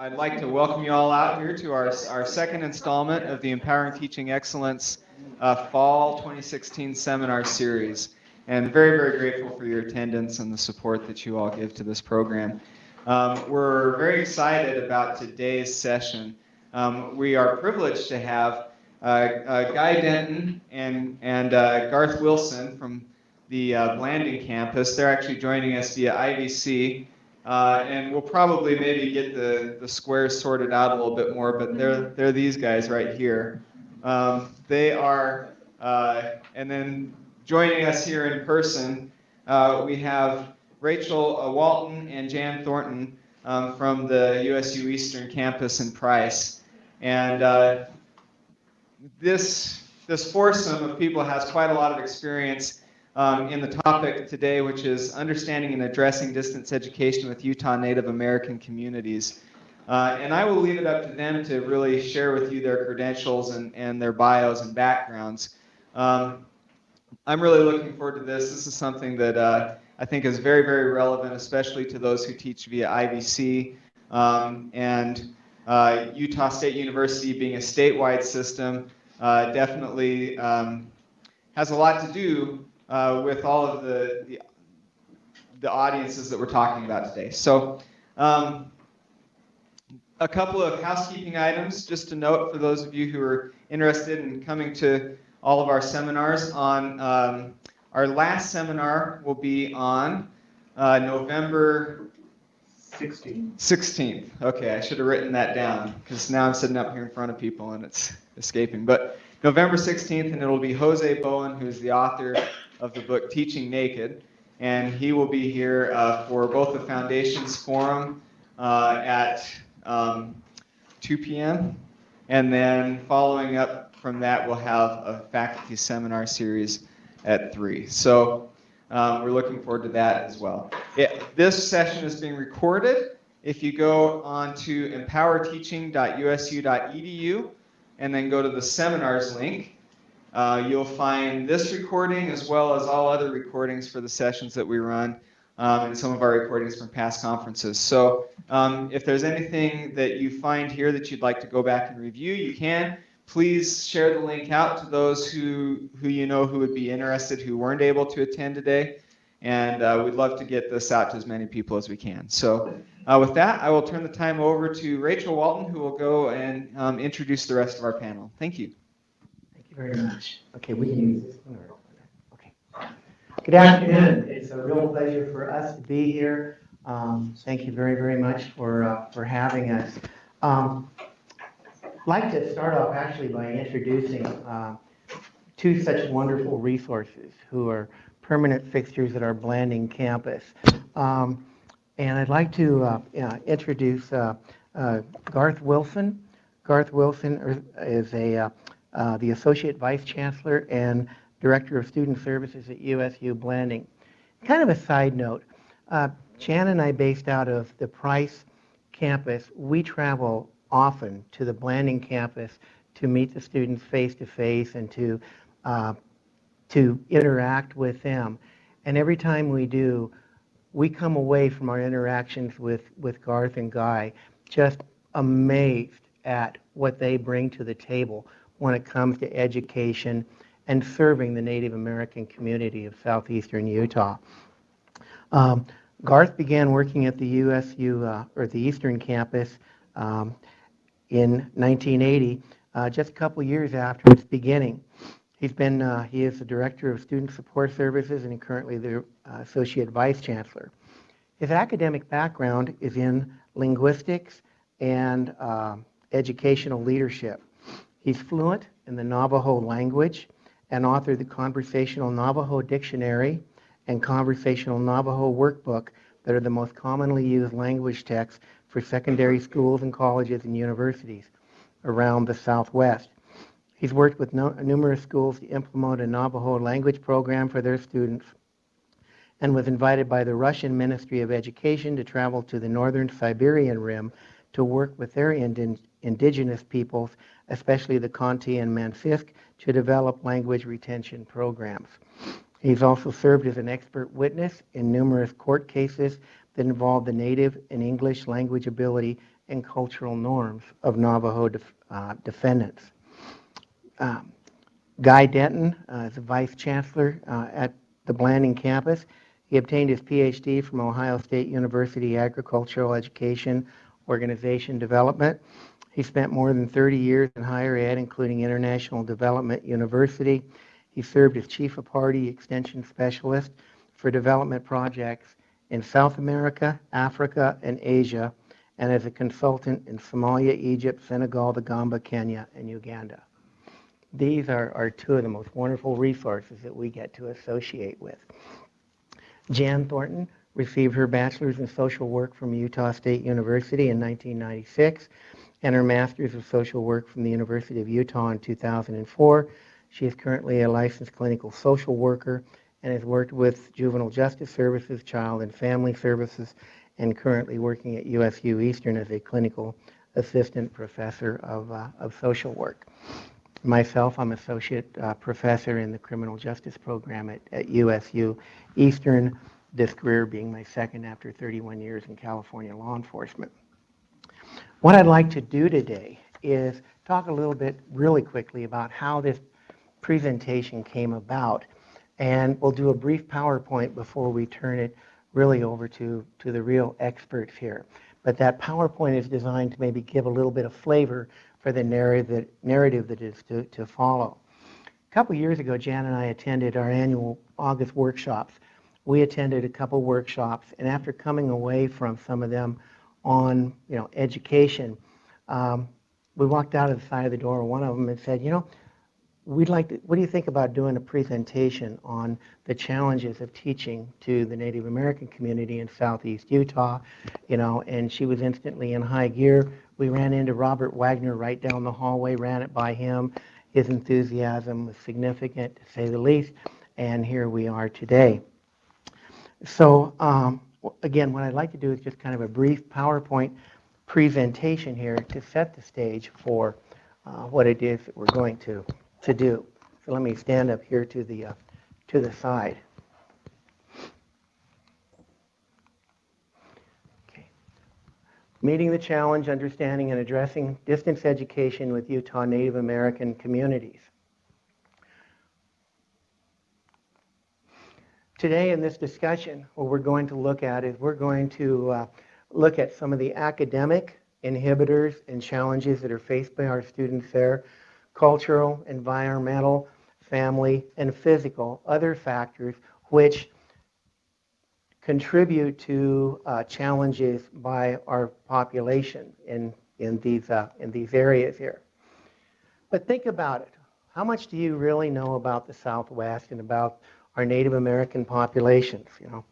I'd like to welcome you all out here to our, our second installment of the Empowering Teaching Excellence uh, Fall 2016 Seminar Series. And very, very grateful for your attendance and the support that you all give to this program. Um, we're very excited about today's session. Um, we are privileged to have uh, uh, Guy Denton and, and uh, Garth Wilson from the uh, Blanding campus. They're actually joining us via IVC. Uh, and we'll probably maybe get the, the squares sorted out a little bit more, but they're, they're these guys right here. Um, they are, uh, and then joining us here in person, uh, we have Rachel uh, Walton and Jan Thornton um, from the USU Eastern campus in Price. And uh, this, this foursome of people has quite a lot of experience um, in the topic today, which is understanding and addressing distance education with Utah Native American communities. Uh, and I will leave it up to them to really share with you their credentials and, and their bios and backgrounds. Um, I'm really looking forward to this. This is something that uh, I think is very, very relevant, especially to those who teach via IVC. Um, and uh, Utah State University being a statewide system uh, definitely um, has a lot to do uh, with all of the, the, the audiences that we're talking about today. So um, a couple of housekeeping items just to note for those of you who are interested in coming to all of our seminars on um, our last seminar will be on uh, November 16. 16th. Okay, I should have written that down because now I'm sitting up here in front of people and it's escaping. But November 16th, and it'll be Jose Bowen, who's the author of the book Teaching Naked. And he will be here uh, for both the Foundations Forum uh, at um, 2 p.m. And then following up from that, we'll have a faculty seminar series at 3. So um, we're looking forward to that as well. It, this session is being recorded. If you go on to empowerteaching.usu.edu and then go to the seminars link, uh, you'll find this recording as well as all other recordings for the sessions that we run um, and some of our recordings from past conferences. So um, if there's anything that you find here that you'd like to go back and review, you can. Please share the link out to those who, who you know who would be interested who weren't able to attend today. And uh, we'd love to get this out to as many people as we can. So uh, with that, I will turn the time over to Rachel Walton, who will go and um, introduce the rest of our panel. Thank you very much. Okay, we can use this one Okay. Good afternoon. It's a real pleasure for us to be here. Um, thank you very, very much for uh, for having us. Um, I'd like to start off actually by introducing uh, two such wonderful resources who are permanent fixtures at our Blanding campus. Um, and I'd like to uh, introduce uh, uh, Garth Wilson. Garth Wilson is a uh, the Associate Vice Chancellor and Director of Student Services at USU Blanding. Kind of a side note, uh, Jan and I based out of the Price campus, we travel often to the Blanding campus to meet the students face to face and to, uh, to interact with them. And every time we do, we come away from our interactions with, with Garth and Guy just amazed at what they bring to the table when it comes to education and serving the Native American community of southeastern Utah. Um, Garth began working at the USU, uh, or the Eastern Campus um, in 1980, uh, just a couple years after its beginning. He's been, uh, he is the Director of Student Support Services and currently the uh, Associate Vice Chancellor. His academic background is in linguistics and uh, educational leadership. He's fluent in the Navajo language and authored the Conversational Navajo Dictionary and Conversational Navajo Workbook that are the most commonly used language texts for secondary schools and colleges and universities around the Southwest. He's worked with no, numerous schools to implement a Navajo language program for their students and was invited by the Russian Ministry of Education to travel to the northern Siberian Rim to work with their indigenous peoples especially the Khanty and Mansisk, to develop language retention programs. He's also served as an expert witness in numerous court cases that involve the native and English language ability and cultural norms of Navajo def- uh, defendants. Um, Guy Denton uh, is the Vice Chancellor uh, at the Blanding campus. He obtained his PhD from Ohio State University Agricultural Education Organization Development. He spent more than 30 years in higher ed, including International Development University. He served as Chief of Party Extension Specialist for development projects in South America, Africa, and Asia, and as a consultant in Somalia, Egypt, Senegal, the Gambia, Kenya, and Uganda. These are, are two of the most wonderful resources that we get to associate with. Jan Thornton received her bachelor's in social work from Utah State University in 1996 and her master's of social work from the University of Utah in 2004. She is currently a licensed clinical social worker and has worked with Juvenile Justice Services, Child and Family Services, and currently working at USU Eastern as a clinical assistant professor of, uh, of social work. Myself, I'm associate uh, professor in the criminal justice program at, at USU Eastern, this career being my second after 31 years in California law enforcement. What I'd like to do today is talk a little bit really quickly about how this presentation came about. And we'll do a brief PowerPoint before we turn it really over to, to the real experts here. But that PowerPoint is designed to maybe give a little bit of flavor for the narrative that, narrative that is to, to follow. A couple years ago, Jan and I attended our annual August workshops. We attended a couple workshops, and after coming away from some of them on, you know, education, um, we walked out of the side of the door, one of them and said, you know, we'd like to, what do you think about doing a presentation on the challenges of teaching to the Native American community in southeast Utah? You know, and she was instantly in high gear. We ran into Robert Wagner right down the hallway, ran it by him. His enthusiasm was significant, to say the least, and here we are today. So, um, again, what I'd like to do is just kind of a brief PowerPoint presentation here to set the stage for uh, what it is that we're going to to do. So let me stand up here to the, uh, to the side. Okay. Meeting the challenge, understanding and addressing distance education with Utah Native American communities. Today in this discussion, what we're going to look at is we're going to uh, look at some of the academic inhibitors and challenges that are faced by our students there cultural, environmental, family, and physical, other factors which contribute to uh, challenges by our population in, in, these, uh, in these areas here. But think about it. How much do you really know about the Southwest and about our Native American populations? You know,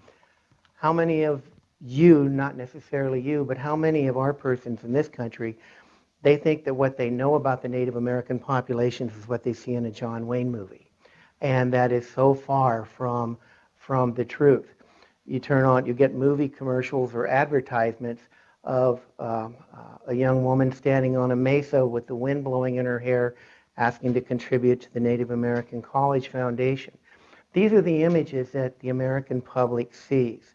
how many of you, not necessarily you, but how many of our persons in this country they think that what they know about the Native American populations is what they see in a John Wayne movie. And that is so far from, from the truth. You turn on, you get movie commercials or advertisements of um, uh, a young woman standing on a mesa with the wind blowing in her hair, asking to contribute to the Native American College Foundation. These are the images that the American public sees.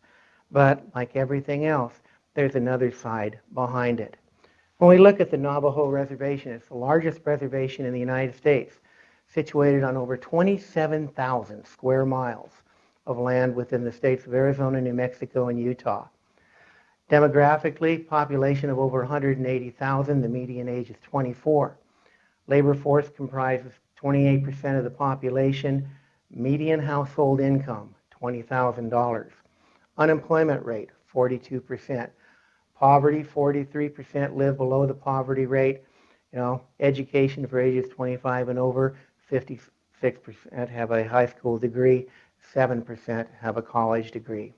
But like everything else, there's another side behind it. When we look at the Navajo Reservation, it's the largest reservation in the United States, situated on over 27,000 square miles of land within the states of Arizona, New Mexico, and Utah. Demographically, population of over 180,000, the median age is 24. Labor force comprises 28% of the population, median household income, $20,000. Unemployment rate, 42%. Poverty, 43% live below the poverty rate. You know, education for ages 25 and over, 56% have a high school degree, 7% have a college degree.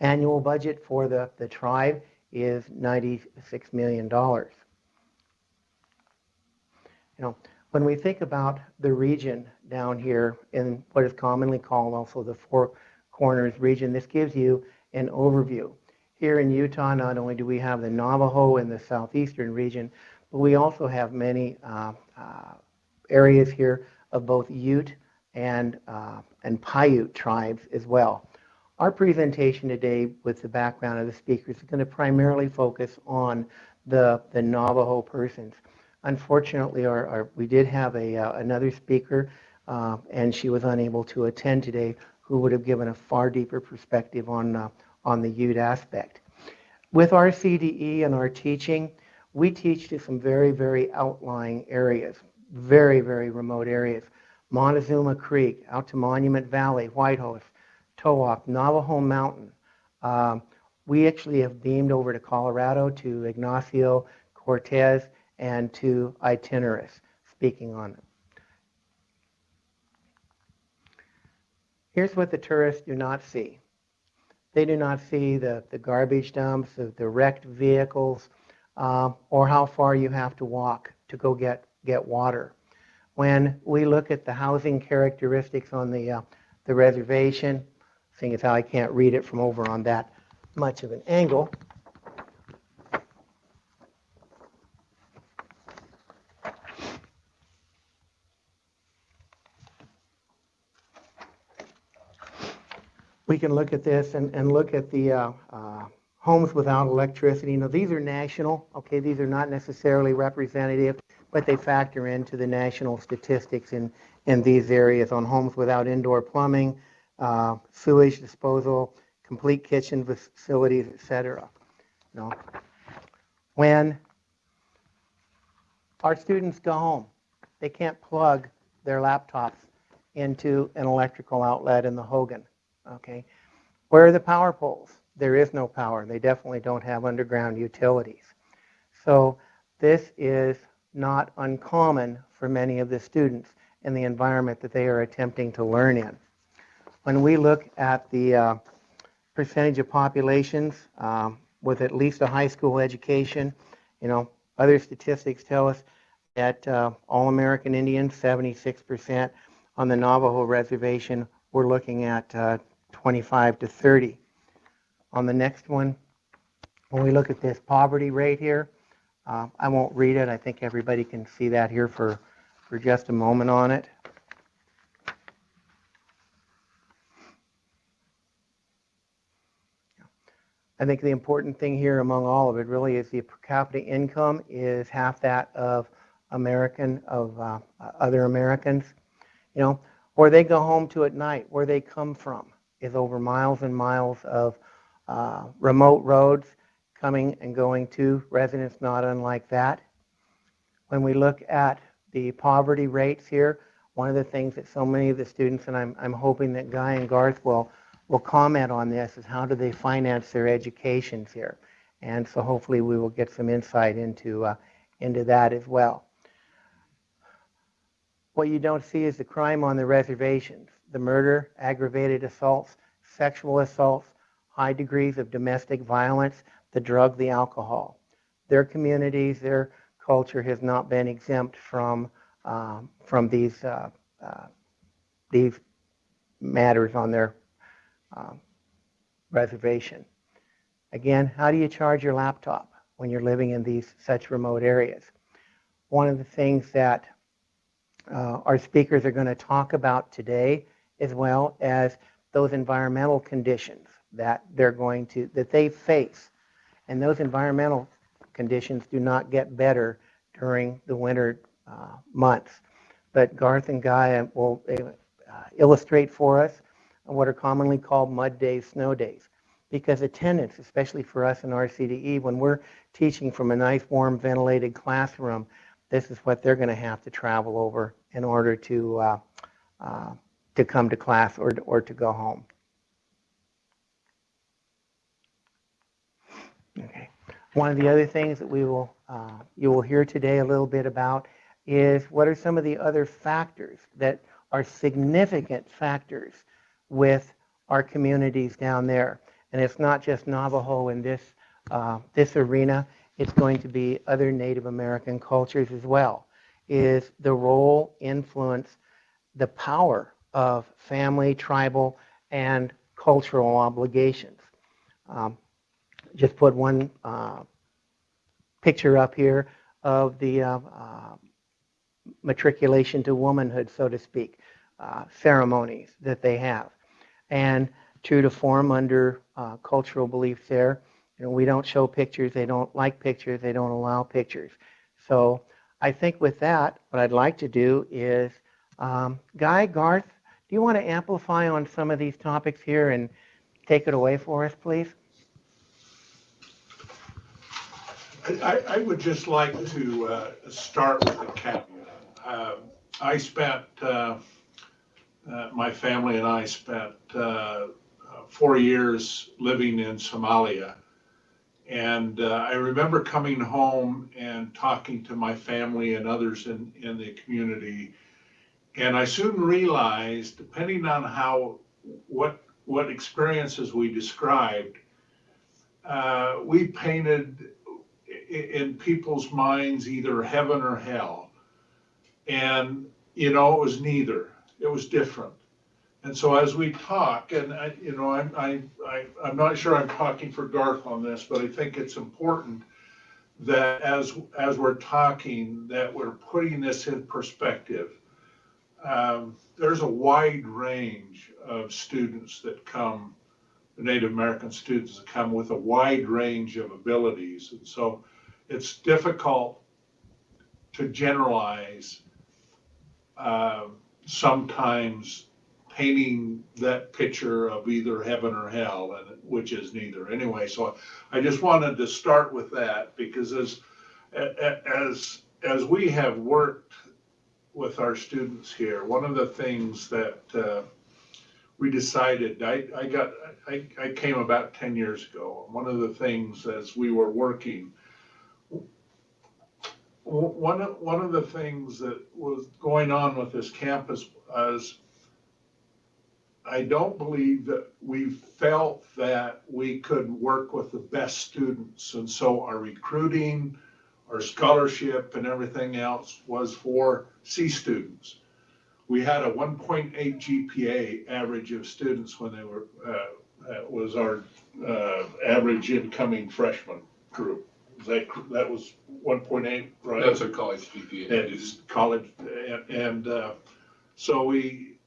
Annual budget for the, the tribe is $96 million. You know, when we think about the region down here in what is commonly called also the Four Corners region, this gives you an overview. Here in Utah, not only do we have the Navajo in the southeastern region, but we also have many uh, uh, areas here of both Ute and, uh, and Paiute tribes as well. Our presentation today with the background of the speakers is going to primarily focus on the, the Navajo persons. Unfortunately, our, our, we did have a, uh, another speaker, uh, and she was unable to attend today, who would have given a far deeper perspective on, uh, on the Ute aspect. With our CDE and our teaching, we teach to some very, very outlying areas, very, very remote areas. Montezuma Creek, out to Monument Valley, White Whitehorse, Towaoc, Navajo Mountain. Um, we actually have beamed over to Colorado to Ignacio Cortez and to Itinerus, speaking on it. Here's what the tourists do not see. They do not see the, the garbage dumps, the, the wrecked vehicles, uh, or how far you have to walk to go get, get water. When we look at the housing characteristics on the, uh, the reservation, seeing as how I can't read it from over on that much of an angle, we can look at this and, and look at the uh, uh, homes without electricity. Now, these are national, okay, these are not necessarily representative, but they factor into the national statistics in, in these areas on homes without indoor plumbing, uh, sewage disposal, complete kitchen facilities, etc. No. When our students go home, they can't plug their laptops into an electrical outlet in the Hogan. Okay, where are the power poles? There is no power. They definitely don't have underground utilities. So this is not uncommon for many of the students in the environment that they are attempting to learn in. When we look at the uh, percentage of populations um, with at least a high school education, you know, other statistics tell us that uh, all American Indians, 76%. On the Navajo reservation, we're looking at uh, 25 to 30. On the next one, when we look at this poverty rate here, uh, I won't read it. I think everybody can see that here for, for just a moment on it. I think the important thing here among all of it really is the per capita income is half that of American, of uh, other Americans. You know, where they go home to at night, where they come from is over miles and miles of uh, remote roads coming and going to residents not unlike that. When we look at the poverty rates here, one of the things that so many of the students, and I'm, I'm hoping that Guy and Garth will, will comment on this, is how do they finance their educations here? And so hopefully we will get some insight into, uh, into that as well. What you don't see is the crime on the reservations the murder, aggravated assaults, sexual assaults, high degrees of domestic violence, the drug, the alcohol. Their communities, their culture has not been exempt from, um, from these, uh, uh, these matters on their um, reservation. Again, how do you charge your laptop when you're living in these such remote areas? One of the things that uh, our speakers are going to talk about today as well as those environmental conditions that they're going to that they face. And those environmental conditions do not get better during the winter uh, months. But Garth and Guy will uh, illustrate for us what are commonly called mud days snow days. Because attendance especially for us in RCDE when we're teaching from a nice warm ventilated classroom this is what they're going to have to travel over in order to uh, uh to come to class or, or to go home. Okay. One of the other things that we will, uh, you will hear today a little bit about is what are some of the other factors that are significant factors with our communities down there. And it's not just Navajo in this, uh, this arena, it's going to be other Native American cultures as well, is the role, influence, the power of family, tribal, and cultural obligations. Um, just put one uh, picture up here of the uh, uh, matriculation to womanhood, so to speak, uh, ceremonies that they have. And true to form under uh, cultural beliefs there, You know, we don't show pictures, they don't like pictures, they don't allow pictures. So I think with that, what I'd like to do is, um, Guy, Garth, do you want to amplify on some of these topics here and take it away for us, please? I, I would just like to uh, start with a caveat. Um, I spent, uh, uh, my family and I spent uh, uh, four years living in Somalia. And uh, I remember coming home and talking to my family and others in, in the community. And I soon realized, depending on how, what, what experiences we described, uh, we painted in people's minds either heaven or hell. And, you know, it was neither. It was different. And so as we talk, and I, you know, I'm, I, I, I'm not sure I'm talking for Garth on this, but I think it's important that as, as we're talking, that we're putting this in perspective. Um, there's a wide range of students that come, Native American students that come with a wide range of abilities. And so it's difficult to generalize uh, sometimes painting that picture of either heaven or hell, and which is neither. Anyway, so I just wanted to start with that because as as as we have worked with our students here, one of the things that uh, we decided, I, I got, I, I came about ten years ago. One of the things as we were working, one of, one of the things that was going on with this campus was I don't believe that we felt that we could work with the best students. And so our recruiting, our scholarship and everything else was for C students. We had a 1.8 GPA average of students when they were, uh, that was our uh, average incoming freshman group. That, that was 1.8, right? That's a college GPA. It's college, and, and, uh, so we,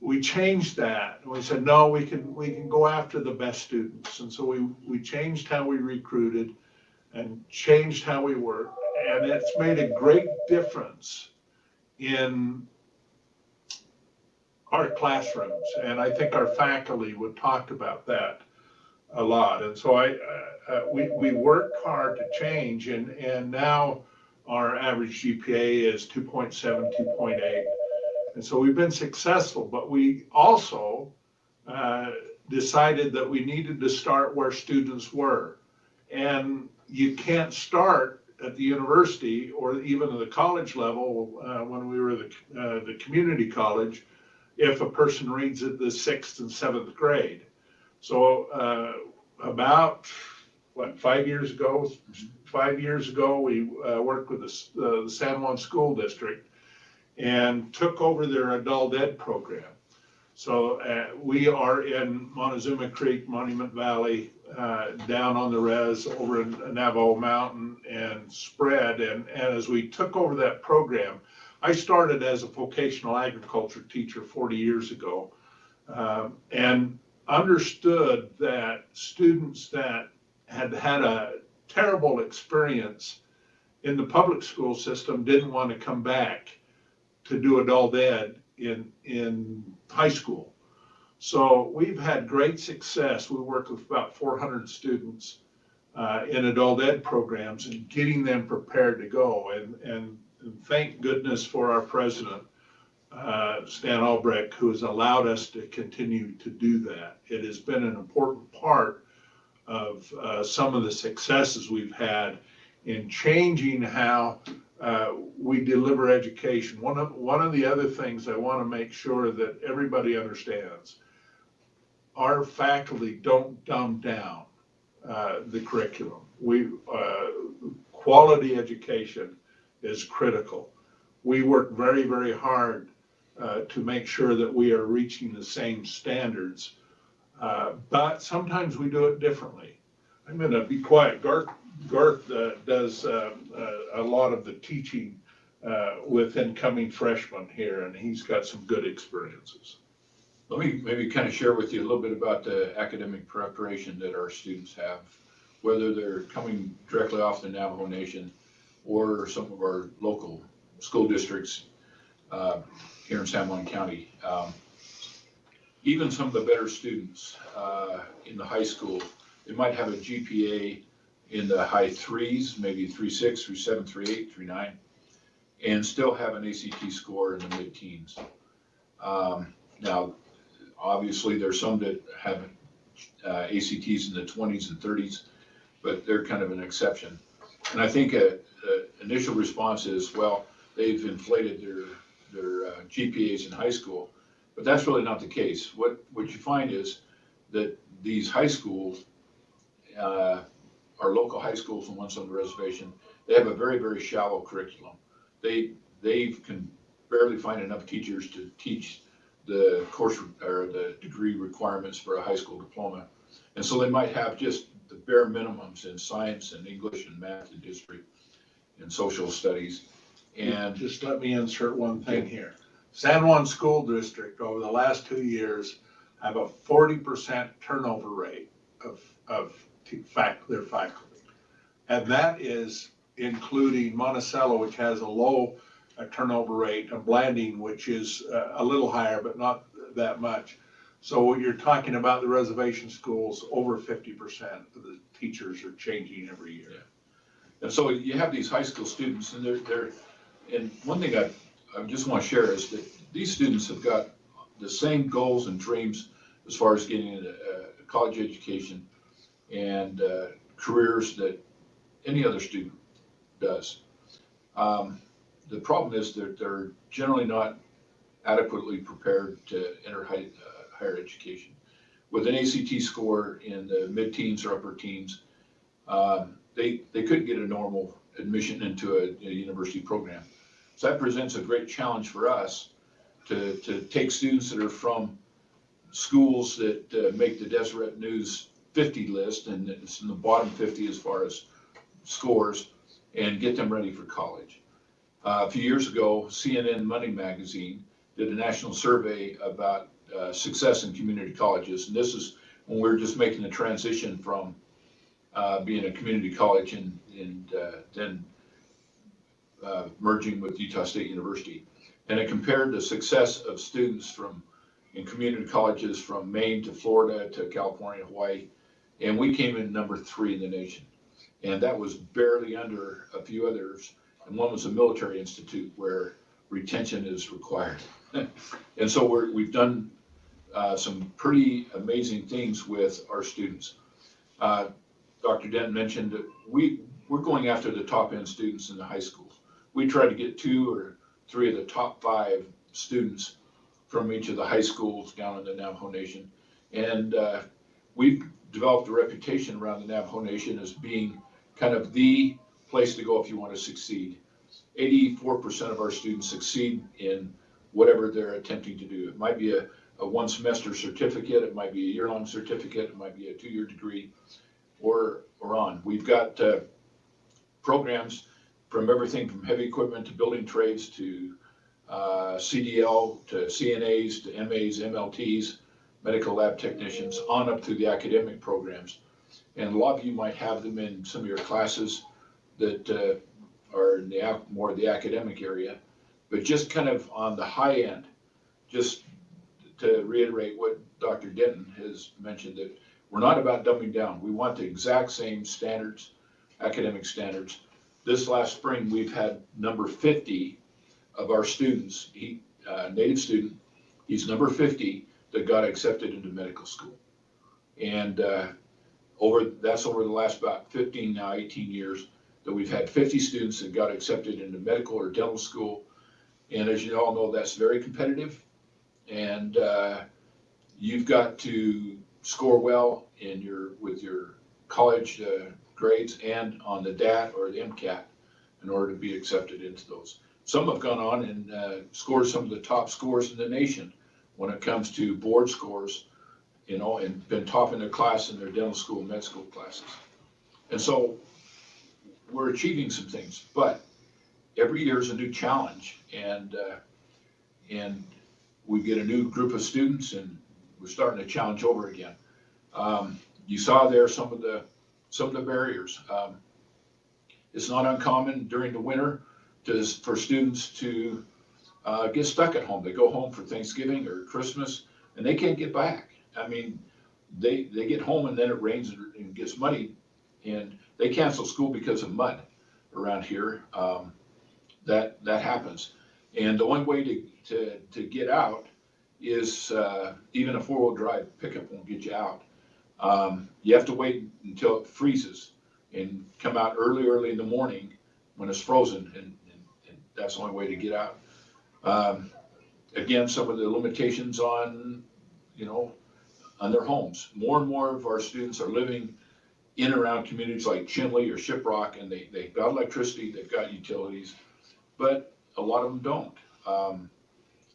we changed that. And we said, no, we can, we can go after the best students. And so we, we changed how we recruited and changed how we worked. And it's made a great difference in our classrooms. And I think our faculty would talk about that a lot. And so I, uh, uh, we, we worked hard to change and, and now our average GPA is 2.7, 2.8. And so we've been successful, but we also uh, decided that we needed to start where students were. And you can't start at the university or even at the college level uh, when we were the, uh, the community college if a person reads at the sixth and seventh grade. So uh, about what five years ago, five years ago, we uh, worked with the, uh, the San Juan School District and took over their adult ed program. So uh, we are in Montezuma Creek, Monument Valley, uh, down on the res over in Navajo Mountain and spread. And, and as we took over that program, I started as a vocational agriculture teacher 40 years ago um, and understood that students that had had a terrible experience in the public school system didn't want to come back to do adult ed in, in high school. So we've had great success. We work with about 400 students uh, in adult ed programs and getting them prepared to go. And, and, and thank goodness for our president, uh, Stan Albrecht, who has allowed us to continue to do that. It has been an important part of uh, some of the successes we've had in changing how uh, we deliver education. One of, one of the other things I want to make sure that everybody understands, our faculty don't dumb down uh, the curriculum. We, uh, quality education is critical. We work very, very hard uh, to make sure that we are reaching the same standards. Uh, But sometimes we do it differently. I'm going to be quiet. Garth, Garth uh, does uh, uh, a lot of the teaching with incoming freshmen here, and he's got some good experiences. Let me maybe kind of share with you a little bit about the academic preparation that our students have. whether they're coming directly off the Navajo Nation or some of our local school districts uh, here in San Juan County. Um, Even some of the better students uh, in the high school, they might have a GPA in the high threes, maybe three six, three seven, three eight, three nine, and still have an ACT score in the mid-teens. Um, Now, obviously, there's some that have uh, ACTs in the twenties and thirties, but they're kind of an exception. And I think a, a initial response is, well, they've inflated their, their uh, GPAs in high school, but that's really not the case. What, what you find is that these high schools, uh, our local high schools and ones on the reservation, they have a very, very shallow curriculum. They, they can barely find enough teachers to teach the course or the degree requirements for a high school diploma. And so they might have just the bare minimums in science and English and math and history and social studies. And Just let me insert one thing here. San Juan School District over the last two years have a forty percent turnover rate of, of fac, their faculty. And that is including Monticello, which has a low uh, turnover rate, and Blanding, which is uh, a little higher, but not that much. So you're talking about the reservation schools, over fifty percent of the teachers are changing every year. And so you have these high school students and they're, they're, and one thing I, I just want to share is that these students have got the same goals and dreams as far as getting a, a college education and, uh, careers that any other student does. Um, the problem is that they're generally not adequately prepared to enter high, uh, higher education. With an ACT score in the mid-teens or upper teens, um, they, they couldn't get a normal admission into a, a university program. So that presents a great challenge for us to, to take students that are from schools that uh, make the Deseret News 50 list, and it's in the bottom 50 as far as scores, and get them ready for college. Uh, a few years ago, CNN Money Magazine did a national survey about uh, success in community colleges, and this is when we were just making the transition from uh, being a community college and, and uh, then uh, merging with Utah State University. And it compared the success of students from, in community colleges from Maine to Florida to California, Hawaii. And we came in number three in the nation. And that was barely under a few others. And one was a military institute where retention is required. And so we're, we've done uh, some pretty amazing things with our students. Uh, Dr. Dent mentioned that we, we're going after the top end students in the high schools. We try to get two or three of the top five students from each of the high schools down in the Navajo Nation. And uh, we've developed a reputation around the Navajo Nation as being kind of the place to go if you want to succeed. Eighty-four percent of our students succeed in whatever they're attempting to do. It might be a, a one semester certificate, it might be a year-long certificate, it might be a two-year degree or, or on. We've got uh, programs from everything from heavy equipment to building trades to uh, CDL to CNAs to MAs, MLTs, medical lab technicians, on up through the academic programs. And a lot of you might have them in some of your classes that uh, are in the, more the academic area. But just kind of on the high end, just to reiterate what Dr. Denton has mentioned, that we're not about dumbing down. We want the exact same standards, academic standards. This last spring, we've had number fifty of our students, he, uh, native student, he's number fifty that got accepted into medical school. And, uh, over, that's over the last about fifteen, now eighteen years, that we've had fifty students that got accepted into medical or dental school. And as you all know, that's very competitive. And, uh, you've got to score well in your, with your college uh, grades and on the DAT or the MCAT in order to be accepted into those. Some have gone on and uh, scored some of the top scores in the nation when it comes to board scores, you know, and been top in their class in their dental school, med school classes. And so we're achieving some things, but every year is a new challenge and, uh, and we get a new group of students and we're starting to challenge over again. Um, you saw there some of the some of the barriers. Um, It's not uncommon during the winter to, for students to uh, get stuck at home. They go home for Thanksgiving or Christmas and they can't get back. I mean, they, they get home and then it rains and it gets muddy and they cancel school because of mud around here. Um, that, that happens. And the only way to, to, to get out is, uh, even a four-wheel drive pickup won't get you out. Um, you have to wait until it freezes and come out early, early in the morning when it's frozen and, and, and that's the only way to get out. Um, again, some of the limitations on, you know, on their homes. More and more of our students are living in and around communities like Chinle or Shiprock, and they, they've got electricity, they've got utilities, but a lot of them don't. Um,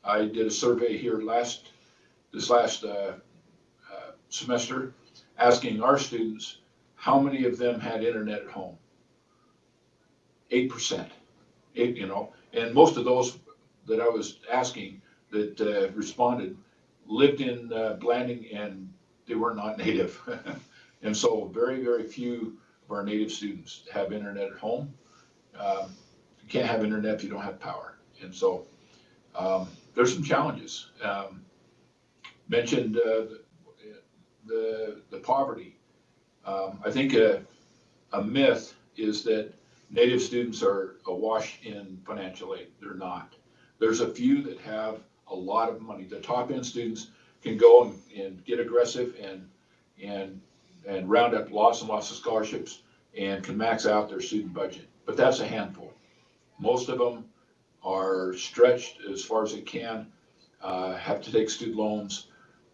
I did a survey here last, this last, uh, uh, semester, asking our students, how many of them had internet at home? Eight percent, eight, you know, and most of those that I was asking that, uh, responded lived in, uh, Blanding and they were not native. And so very, very few of our native students have internet at home. Um, You can't have internet if you don't have power. And so um, there's some challenges. Um, Mentioned uh, the, the poverty. Um, I think a, a myth is that native students are awash in financial aid. They're not. There's a few that have a lot of money. The top end students can go and, and get aggressive and, and and round up lots and lots of scholarships and can max out their student budget. But that's a handful. Most of them are stretched as far as they can, uh, have to take student loans,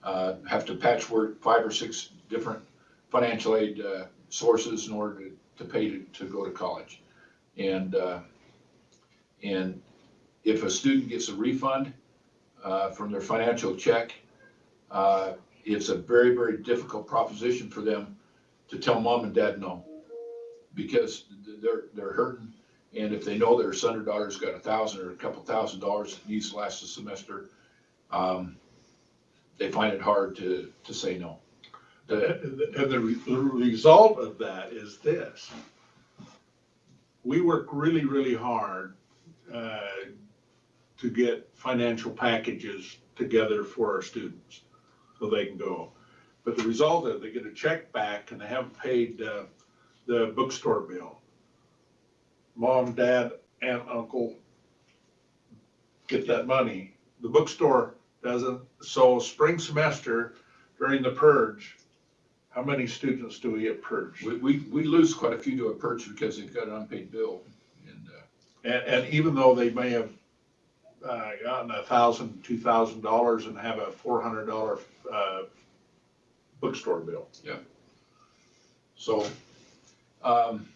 uh, have to patchwork five or six different financial aid uh, sources in order to, to pay to, to go to college. And, uh, and if a student gets a refund uh, from their financial check, uh, it's a very, very difficult proposition for them to tell mom and dad no. Because they're, they're hurting, and if they know their son or daughter's got a thousand or a couple thousand dollars that needs to last the semester, um, they find it hard to, to say no. The- And the re- the result of that is this. We work really, really hard uh, to get financial packages together for our students so they can go. But the result is they get a check back and they haven't paid uh, the bookstore bill. Mom, dad, aunt, uncle get that money. The bookstore doesn't. So spring semester during the purge, how many students do we get purged? We, we, we lose quite a few to a purge because they've got an unpaid bill. And, uh, And, and even though they may have uh, gotten a thousand, two thousand dollars and have a four hundred dollar uh, bookstore bill. Yeah. So, um,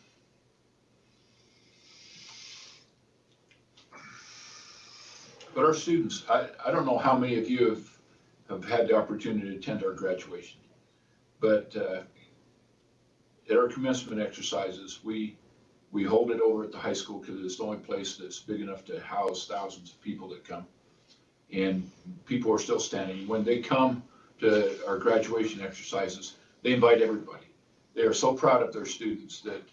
but our students, I, I don't know how many of you have, have had the opportunity to attend our graduation. But, uh, at our commencement exercises, we, we hold it over at the high school because it's the only place that's big enough to house thousands of people that come. And people are still standing. When they come to our graduation exercises, they invite everybody they are so proud of their students that,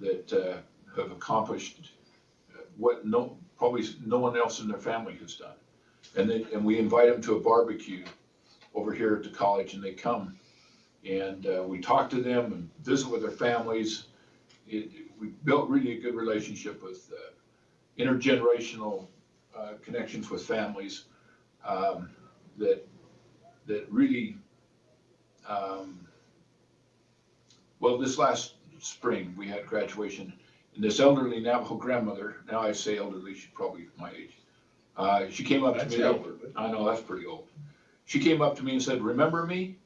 that uh, have accomplished what no, probably no one else in their family has done. And they, and we invite them to a barbecue over here at the college and they come. And uh, we talk to them and visit with their families. It, we built really a good relationship with uh, intergenerational uh, connections with families um, that, that really um, well, this last spring, we had graduation, and this elderly Navajo grandmother, now I say elderly, she's probably my age. Uh, she came up to me. elder, I know, that's pretty old. She came up to me and said, remember me?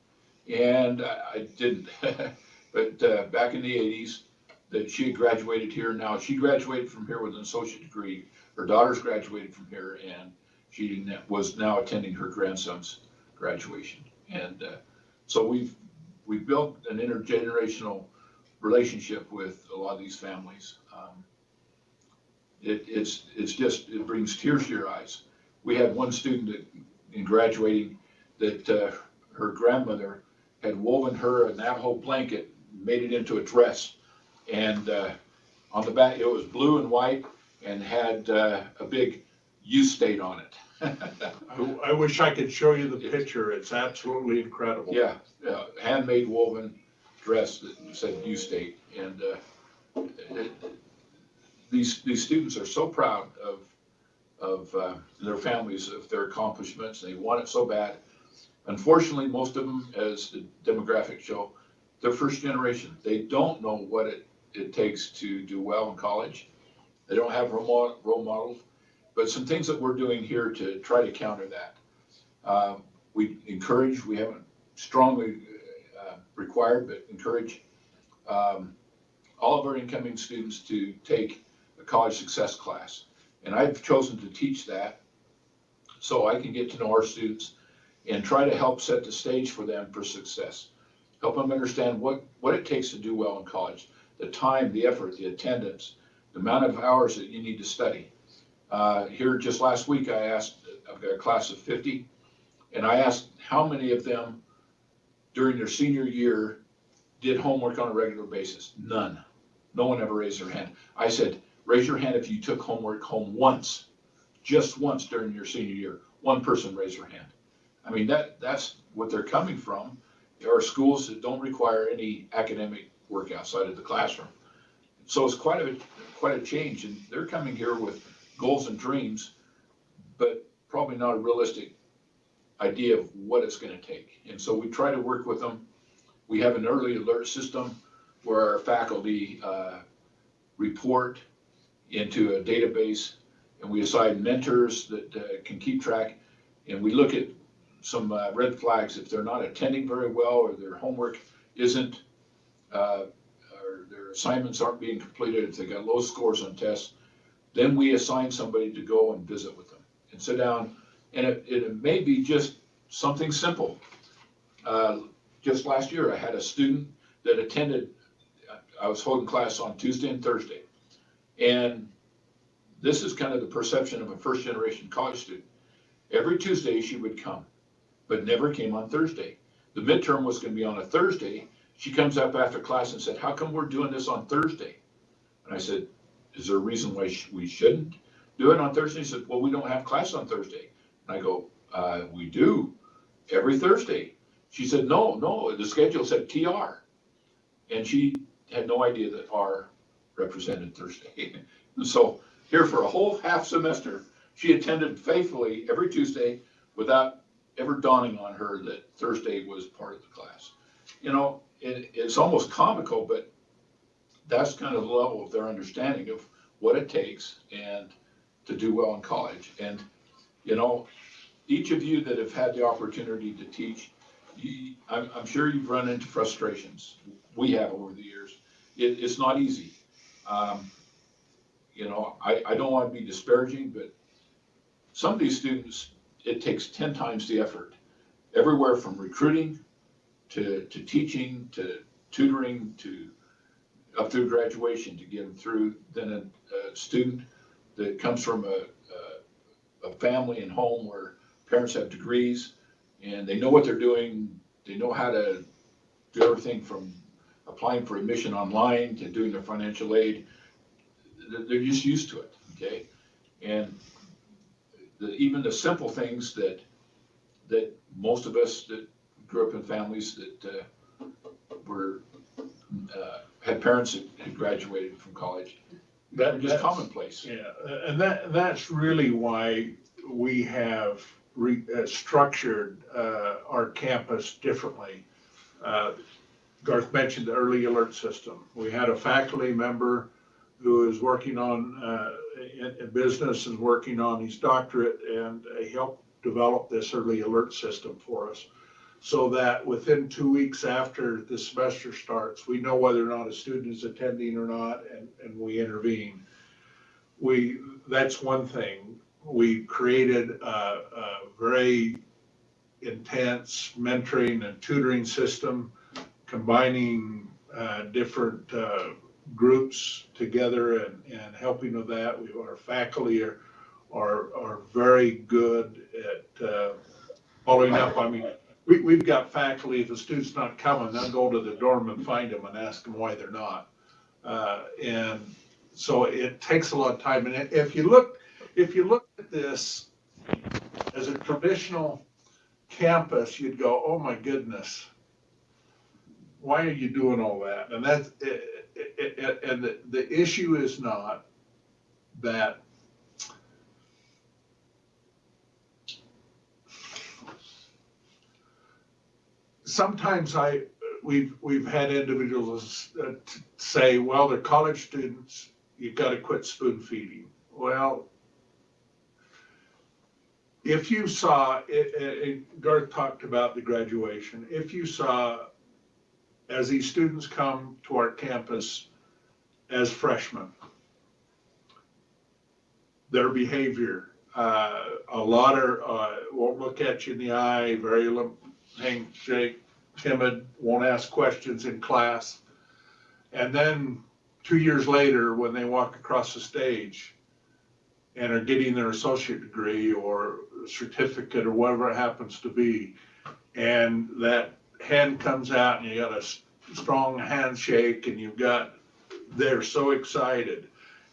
And I, I didn't. But, uh, back in the eighties, that she had graduated here, now she graduated from here with an associate degree. Her daughter's graduated from here, and she was now attending her grandson's graduation. And, uh, so we've, we've built an intergenerational relationship with a lot of these families. Um, It, it's, it's just, it brings tears to your eyes. We had one student that, in graduating, that, uh, her grandmother had woven her a Navajo blanket made it into a dress. And, uh, on the back, it was blue and white and had, uh, a big U state on it. I, I wish I could show you the picture. It's absolutely incredible. Yeah, uh, handmade woven dress that said U State, and uh, it- these, these students are so proud of, of uh, their families, of their accomplishments, they want it so bad. Unfortunately, most of them, as the demographics show, they're first generation. They don't know what it, it takes to do well in college. They don't have role role models, but some things that we're doing here to try to counter that. Uh, We encourage, we haven't strongly uh, required, but encourage um, all of our incoming students to take a college success class. And I've chosen to teach that so I can get to know our students and try to help set the stage for them for success. Help them understand what, what it takes to do well in college, the time, the effort, the attendance, the amount of hours that you need to study. Uh, Here, just last week, I asked, I've got a class of 50, and I asked how many of them during their senior year did homework on a regular basis? None. No one ever raised their hand. I said, raise your hand if you took homework home once, just once during your senior year. One person raised their hand. I mean, that, that's what they're coming from. There are schools that don't require any academic work outside of the classroom. So it's quite a, quite a change, and they're coming here with goals and dreams, but probably not a realistic idea of what it's gonna take. And so we try to work with them. We have an early alert system where our faculty, uh, report into a database and we assign mentors that, uh, can keep track. And we look at some, uh, red flags if they're not attending very well or their homework isn't, uh, or their assignments aren't being completed, if they got low scores on tests, then we assign somebody to go and visit with them and sit down and it, it may be just something simple. Uh, Just last year, I had a student that attended, I was holding class on Tuesday and Thursday. And this is kind of the perception of a first-generation college student. Every Tuesday, she would come, but never came on Thursday. The midterm was gonna be on a Thursday. She comes up after class and said, how come we're doing this on Thursday? And I said, is there a reason why sh- we shouldn't do it on Thursday? She said, well, we don't have class on Thursday. And I go, uh, we do, every Thursday. She said, no, no, the schedule said TR. And she had no idea that R represented Thursday. And so here for a whole half semester, she attended faithfully every Tuesday without ever dawning on her that Thursday was part of the class. You know, it, it's almost comical, but that's kind of the level of their understanding of what it takes and to do well in college. And you know, each of you that have had the opportunity to teach, you, I'm, I'm sure you've run into frustrations. We have over the years. It, it's not easy. Um, you know, I, I don't want to be disparaging, but some of these students, it takes ten times the effort. Everywhere from recruiting to, to teaching, to tutoring, to up through graduation to get them through. Then a, a student that comes from a, a family and home where parents have degrees and they know what they're doing. They know how to do everything from applying for admission online to doing their financial aid. They're- They're just used to it, okay? And the, even the simple things that, that most of us that grew up in families that, uh, were, uh, had parents that had graduated from college, That, just commonplace. Yeah, and that, that's really why we have re, uh, structured, uh, our campus differently. Uh, Garth mentioned the early alert system. We had a faculty member who is working on, uh, in, in business and working on his doctorate and he helped develop this early alert system for us. So that within two weeks after the semester starts, we know whether or not a student is attending or not and, and we intervene we, that's one thing. We created a, a very intense mentoring and tutoring system, combining, uh, different, uh, groups together and, and helping with that. We, our faculty are, are, are very good at, uh, following up. I mean, we, we've got faculty, if a student's not coming, they'll go to the dorm and find them and ask them why they're not. Uh, and so it takes a lot of time. And if you look, if you look at this as a traditional campus, you'd go, oh my goodness, why are you doing all that? And that's, it, it, it, and the, the issue is not that sometimes I, we've, we've had individuals say, well, they're college students, you've got to quit spoon feeding. Well, if you saw, it, it, Garth talked about the graduation, if you saw, as these students come to our campus as freshmen, their behavior, uh, a lot are, uh, won't look at you in the eye, very lim- handshake, timid, won't ask questions in class. And then two years later, when they walk across the stage and are getting their associate degree or certificate or whatever it happens to be, and that hand comes out and you got a strong handshake and you've got, they're so excited.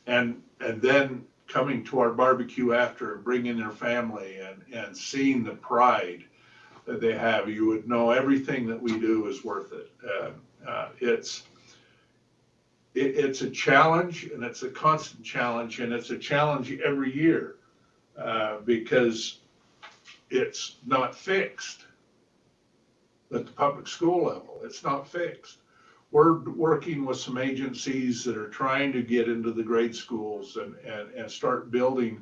And, and then coming to our barbecue after, bringing their family and, and seeing the pride that they have, you would know everything that we do is worth it. Uh, uh, It's, it, it's a challenge and it's a constant challenge and it's a challenge every year uh, because it's not fixed at the public school level. It's not fixed. We're working with some agencies that are trying to get into the grade schools and, and, and start building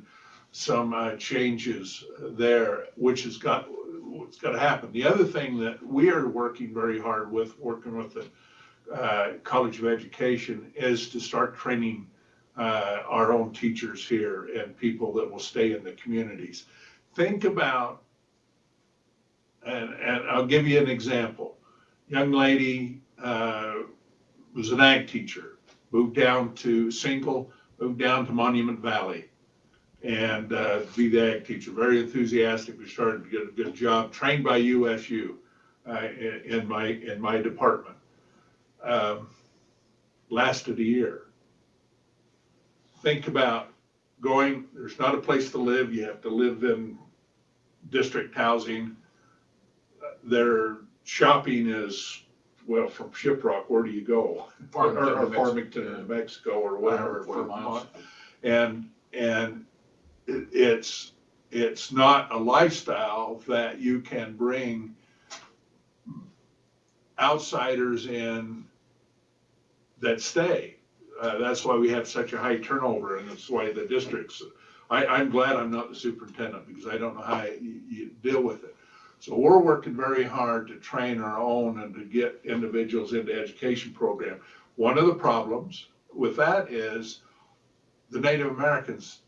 some uh, changes there, which has got, what's got to happen. The other thing that we are working very hard with, working with the uh, College of Education, is to start training uh, our own teachers here and people that will stay in the communities. Think about, and, and I'll give you an example. Young lady uh, was an ag teacher, moved down to single, moved down to Monument Valley and uh, be the ag teacher. Very enthusiastic. We started to get a good job. Trained by USU uh, in, in my in my department. Um, lasted a year. Think about going. There's not a place to live. You have to live in district housing. Their shopping is well from Shiprock. Where do you go? Or, or, or Farmington, New Mexico, or whatever. 140 miles. And and it's, it's not a lifestyle that you can bring outsiders in that stay. Uh, that's why we have such a high turnover and that's why the districts, I, I'm glad I'm not the superintendent because I don't know how you, you deal with it. So we're working very hard to train our own and to get individuals into education program. One of the problems with that is the Native Americans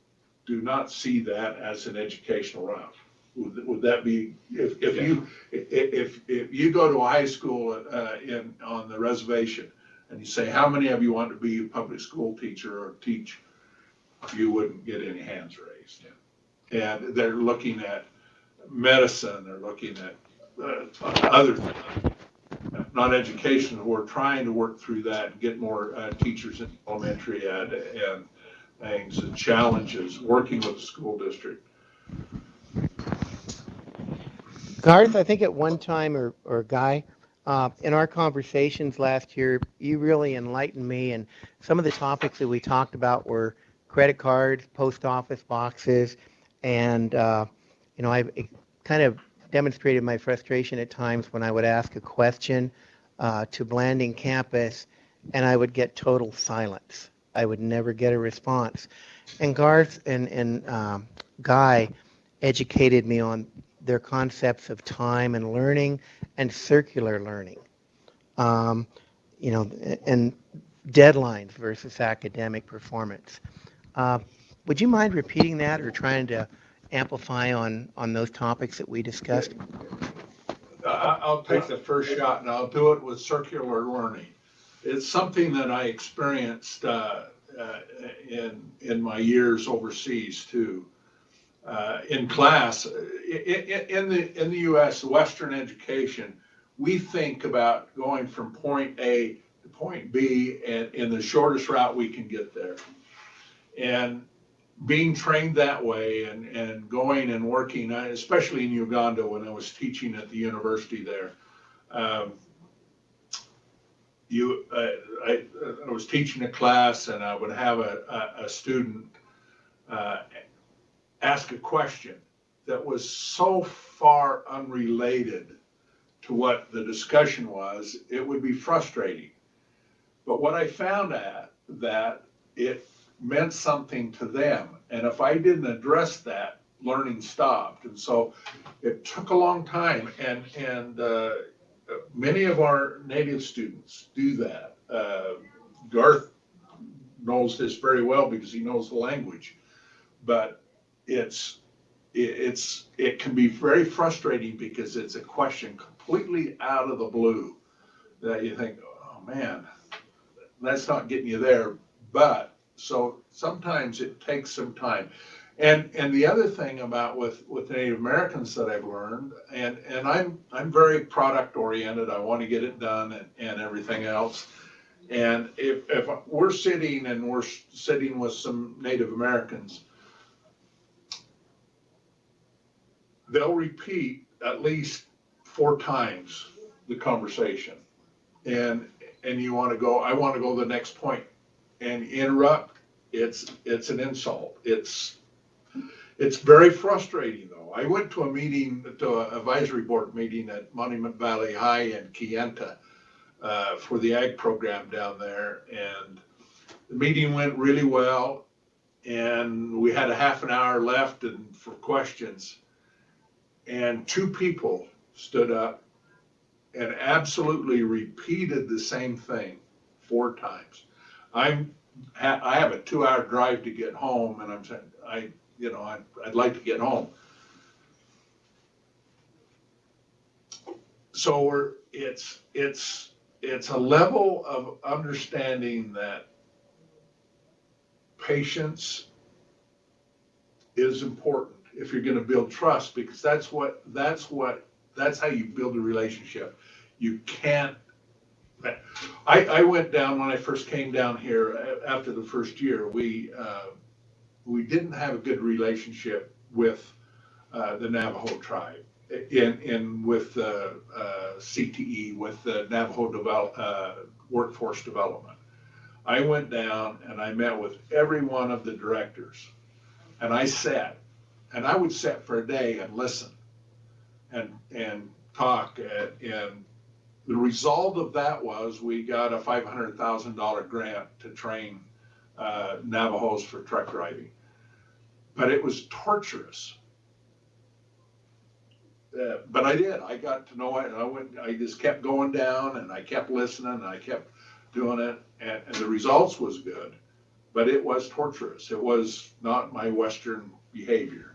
do not see that as an educational route. Would, would that be, if, if you, i- i- if, if you go to a high school, uh, in, on the reservation, and you say, how many of you want to be a public school teacher or teach? You wouldn't get any hands raised. And they're looking at medicine, they're looking at, uh, other things. Not education, we're trying to work through that and get more, uh, teachers in elementary ed and things and challenges, working with the school district. Garth, I think at one time, or, or Guy, uh, in our conversations last year, you really enlightened me, and some of the topics that we talked about were credit cards, post office boxes, and, uh, you know, I kind of demonstrated my frustration at times when I would ask a question uh, to Blanding campus, and I would get total silence. I would never get a response. And Garth and, and um, Guy educated me on their concepts of time and learning and circular learning. Um, you know, and deadlines versus academic performance. Uh, would you mind repeating that or trying to amplify on, on those topics that we discussed? I'll take the first shot and I'll do it with circular learning. It's something that I experienced, uh, uh, in, in my years overseas too. uh, in class. I- I- in the, in the US, Western education, we think about going from point A to point B and in the shortest route we can get there. And being trained that way and, and going and working, uh, especially in Uganda when I was teaching at the university there. um, You, uh, I, I was teaching a class and I would have a, a, a student uh, ask a question that was so far unrelated to what the discussion was, it would be frustrating. But what I found at that it meant something to them. And if I didn't address that, learning stopped. And so it took a long time. And, and uh, many of our native students do that. Uh, Garth knows this very well because he knows the language. But it's, it, it's, it can be very frustrating because it's a question completely out of the blue that you think, oh man, that's not getting you there. But so sometimes it takes some time. And and the other thing about with with Native Americans that I've learned, and and I'm I'm very product oriented. I want to get it done and, and everything else. And if if we're sitting and we're sitting with some Native Americans, they'll repeat at least four times the conversation. And and you want to go, I want to go to the next point and interrupt, it's, it's an insult. It's, it's very frustrating though. I went to a meeting, to an advisory board meeting at Monument Valley High in Kayenta uh, for the ag program down there. And the meeting went really well. And we had a half an hour left and for questions. And two people stood up and absolutely repeated the same thing four times. I'm, I have a two-hour drive to get home, and I'm saying, I, you know, I'd, I'd like to get home. So we're, it's, it's, it's a level of understanding that patience is important if you're gonna build trust, because that's what, that's what, that's how you build a relationship. You can't I, I went down when I first came down here after the first year. We, uh, we didn't have a good relationship with, uh, the Navajo tribe in, in, with, uh, uh, CTE, with the Navajo Develop, uh, Workforce Development. I went down and I met with every one of the directors. And I sat, and I would sit for a day and listen and, and talk and, and the result of that was we got a five hundred thousand dollar grant to train uh, Navajos for truck driving. But it was torturous. Uh, but I did. I got to know it, and I went. I just kept going down, and I kept listening, and I kept doing it, and, and the results was good. But it was torturous. It was not my Western behavior.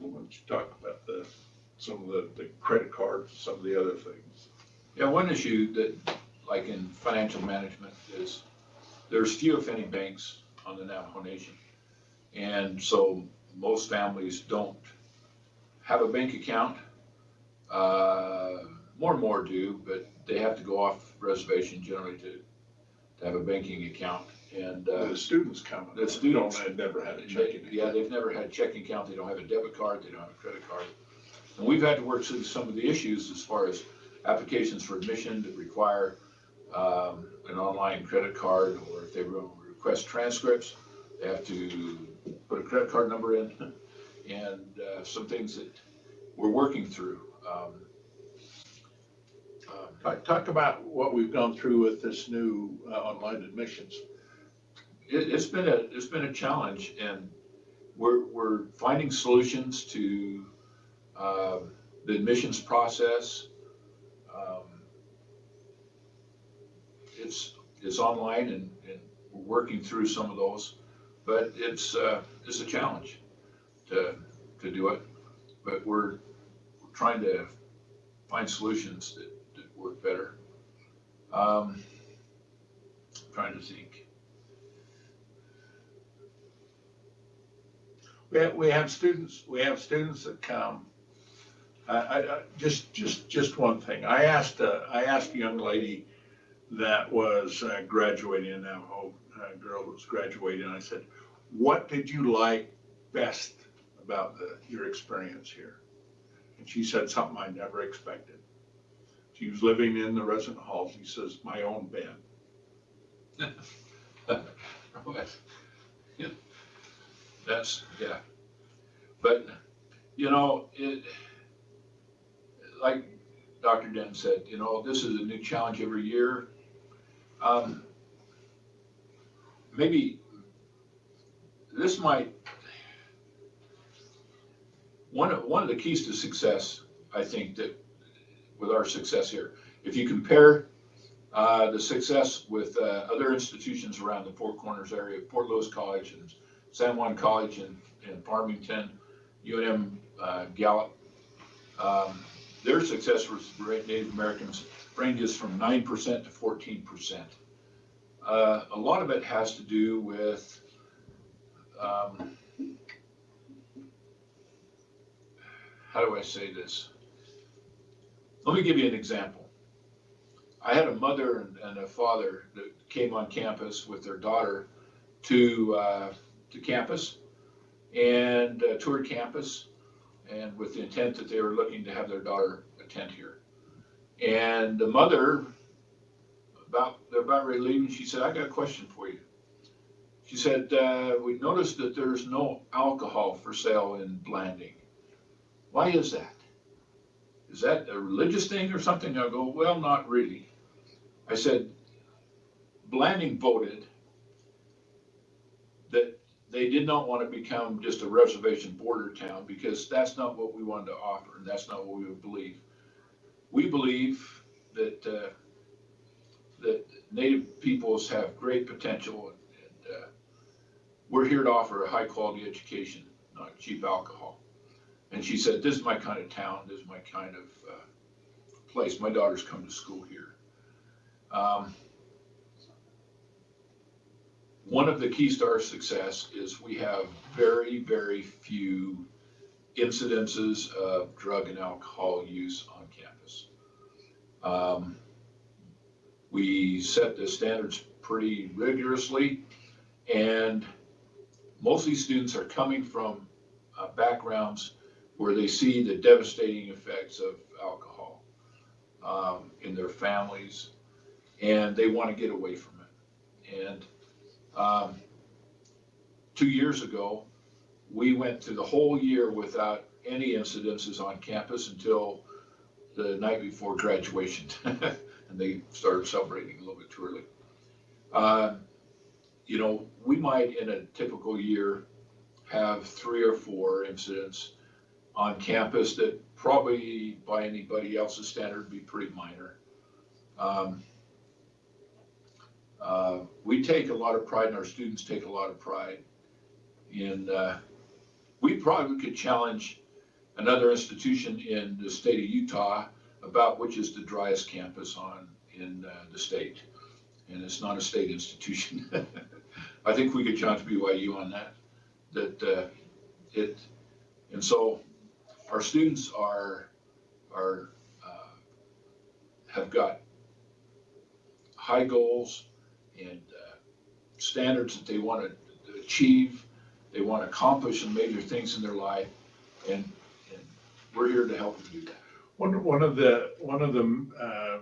Don't you talk about the some of the, the credit cards, some of the other things? Yeah, one issue that, like in financial management, is there's few if any banks on the Navajo Nation. And so most families don't have a bank account. Uh, More and more do, but they have to go off reservation generally to, to have a banking account. And, uh, The students coming. The students. Don't, had never had a they- checking. yeah, they've never had a checking account, they don't have a debit card, they don't have a credit card. And we've had to work through some of the issues as far as applications for admission that require um, an online credit card, or if they request transcripts, they have to put a credit card number in, and uh, some things that we're working through. Um, um, Talk, talk about what we've gone through with this new uh, online admissions. It, it's been a, it's been a challenge and we're, we're finding solutions to, um, the admissions process. Um, It's, it's online and, and we're working through some of those, but it's, uh, it's a challenge to, to do it. But we're we're trying to find solutions that, that work better. Um, Trying to think. We have, we have students, we have students that come. I, I, just, just, just one thing. I asked, uh, I asked a young lady that was uh, graduating, that Navajo uh, girl that was graduating, I said, what did you like best about the, your experience here? And she said something I never expected. She was living in the resident halls. She says, my own bed. That's, yeah. But, you know, it, like Dr. Den said, you know, this is a new challenge every year. Um, Maybe this might, one of, one of the keys to success, I think that, with our success here, if you compare uh, the success with uh, other institutions around the Four Corners area, Fort Lewis College and San Juan College in, in Farmington, UNM uh, Gallup. Um, Their success with Native Americans ranges from nine percent to fourteen percent. Uh, A lot of it has to do with um, how do I say this? Let me give you an example. I had a mother and, and a father that came on campus with their daughter to, uh, to campus and uh, toured campus and with the intent that they were looking to have their daughter attend here. And the mother, about, they're about ready to leave, and she said, I got a question for you. She said, uh, we noticed that there's no alcohol for sale in Blanding. Why is that? Is that a religious thing or something? I go, well, not really. I said, Blanding voted that they did not want to become just a reservation border town because that's not what we wanted to offer and that's not what we would believe. We believe that, uh, that native peoples have great potential and, uh, we're here to offer a high quality education, not cheap alcohol. And she said, this is my kind of town, this is my kind of, uh, place. My daughters come to school here. Um, One of the keys to our success is we have very, very few incidences of drug and alcohol use. Um, We set the standards pretty rigorously, and most of these students are coming from uh, backgrounds where they see the devastating effects of alcohol um, in their families, and they want to get away from it. And um, two years ago, we went through the whole year without any incidences on campus until the night before graduation. and they started celebrating a little bit too early. Uh, you know, we might in a typical year have three or four incidents on campus that probably by anybody else's standard be pretty minor. Um, uh, we take a lot of pride, and our students take a lot of pride in, uh, we probably could challenge another institution in the state of Utah about which is the driest campus on, in uh, the state. And it's not a state institution. I think we could challenge BYU on that, that uh, it, and so our students are, are, uh, have got high goals and uh, standards that they want to achieve, they want to accomplish some major things in their life, and, and we're here to help them do that. One, one of the, one of the, uh,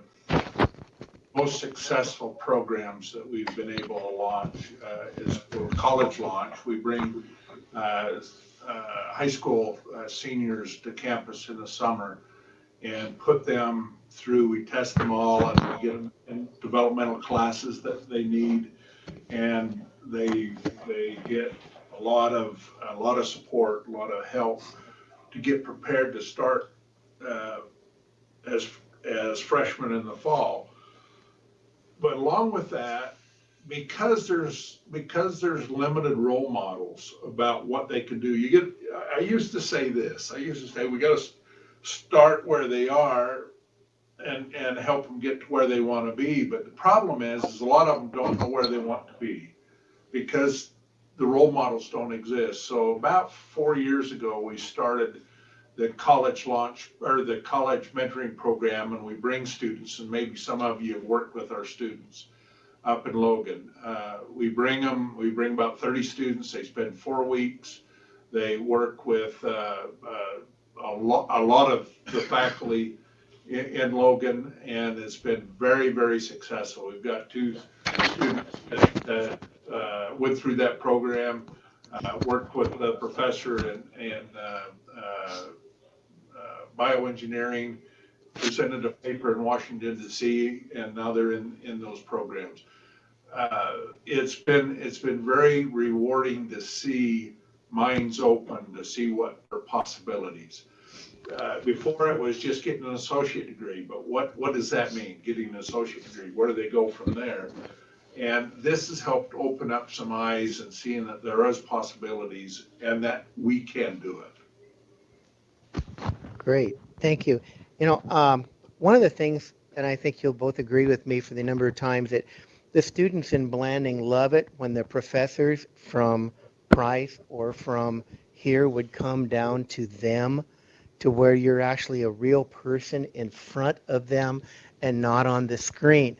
most successful programs that we've been able to launch, uh, is for college launch. We bring, uh, uh, high school uh, seniors to campus in the summer and put them through, we test them all and we get them in developmental classes that they need. And they, they get a lot of, a lot of support, a lot of help to get prepared to start, uh, as, as freshmen in the fall. But along with that, because there's, because there's limited role models about what they can do, you get, I used to say this, I used to say, we gotta start where they are and, and help them get to where they wanna be, but the problem is, is a lot of them don't know where they want to be. Because the role models don't exist. So about four years ago, we started the college launch or the college mentoring program, and we bring students, and maybe some of you have worked with our students up in Logan. Uh, we bring them, we bring about 30 students. They spend four weeks. They work with uh, uh, a, lo- a lot of the faculty in, in Logan, and it's been very, very successful. We've got two students that, that uh, went through that program, uh, worked with the professor in, uh, uh, uh, bioengineering, presented a paper in Washington DC, and now they're in, in those programs. It's been, it's been very rewarding to see minds open, to see what are possibilities. Uh, Before it was just getting an associate degree, but what, what does that mean, getting an associate degree? Where do they go from there? And this has helped open up some eyes and seeing that there is possibilities and that we can do it. Great, thank you. You know, um, one of the things, and I think you'll both agree with me for the number of times that the students in Blanding love it when the professors from Price or from here would come down to them to where you're actually a real person in front of them and not on the screen.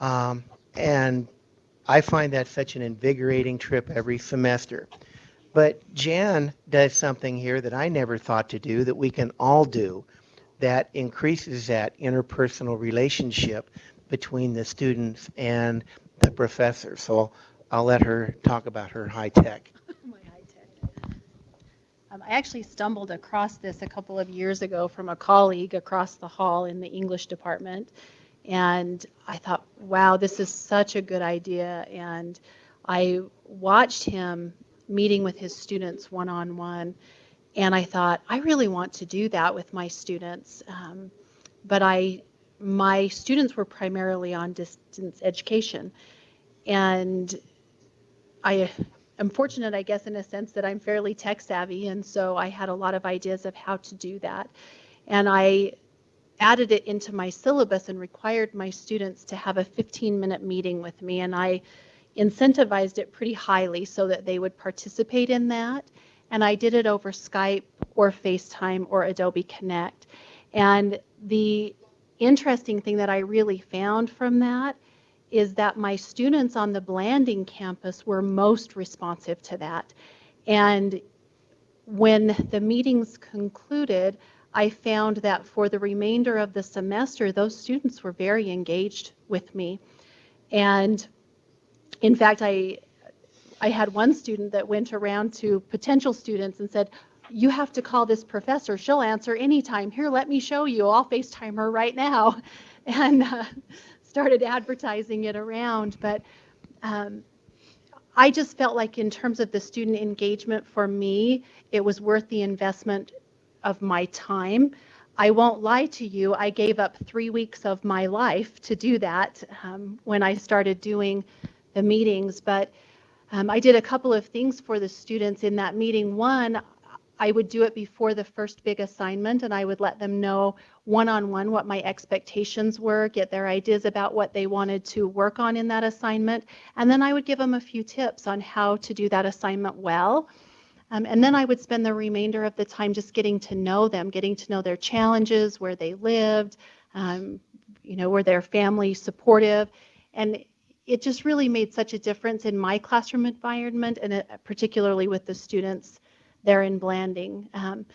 Um, and I find that such an invigorating trip every semester. But Jan does something here that I never thought to do that we can all do that increases that interpersonal relationship between the students and the professor. So I'll let her talk about her high tech. my high tech. Um, I actually stumbled across this a couple of years ago from a colleague across the hall in the English department. And I thought, wow, this is such a good idea. And I watched him meeting with his students one on one. And I thought, I really want to do that with my students. Um, but I, my students were primarily on distance education. And I am fortunate, I guess, in a sense that I'm fairly tech savvy, and so I had a lot of ideas of how to do that. And I added it into my syllabus and required my students to have a 15 minute meeting with me, and I incentivized it pretty highly so that they would participate in that. And I did it over Skype or FaceTime or Adobe Connect. And the interesting thing that I really found from that is that my students on the Blanding campus were most responsive to that. And when the meetings concluded, I found that for the remainder of the semester, those students were very engaged with me. And in fact, I, I had one student that went around to potential students and said, you have to call this professor. She'll answer anytime. Here, let me show you. I'll FaceTime her right now. And uh, started advertising it around. But um, I just felt like, in terms of the student engagement for me, it was worth the investment of my time. I won't lie to you, I gave up three weeks of my life to do that um, when I started doing the meetings. But um, I did a couple of things for the students in that meeting. One, I would do it before the first big assignment and I would let them know one-on-one what my expectations were, get their ideas about what they wanted to work on in that assignment, and then I would give them a few tips on how to do that assignment well. Um, and then I would spend the remainder of the time just getting to know them, getting to know their challenges, where they lived, um, you know, were their family supportive. And it just really made such a difference in my classroom environment and it, particularly with the students there in Blanding. Um,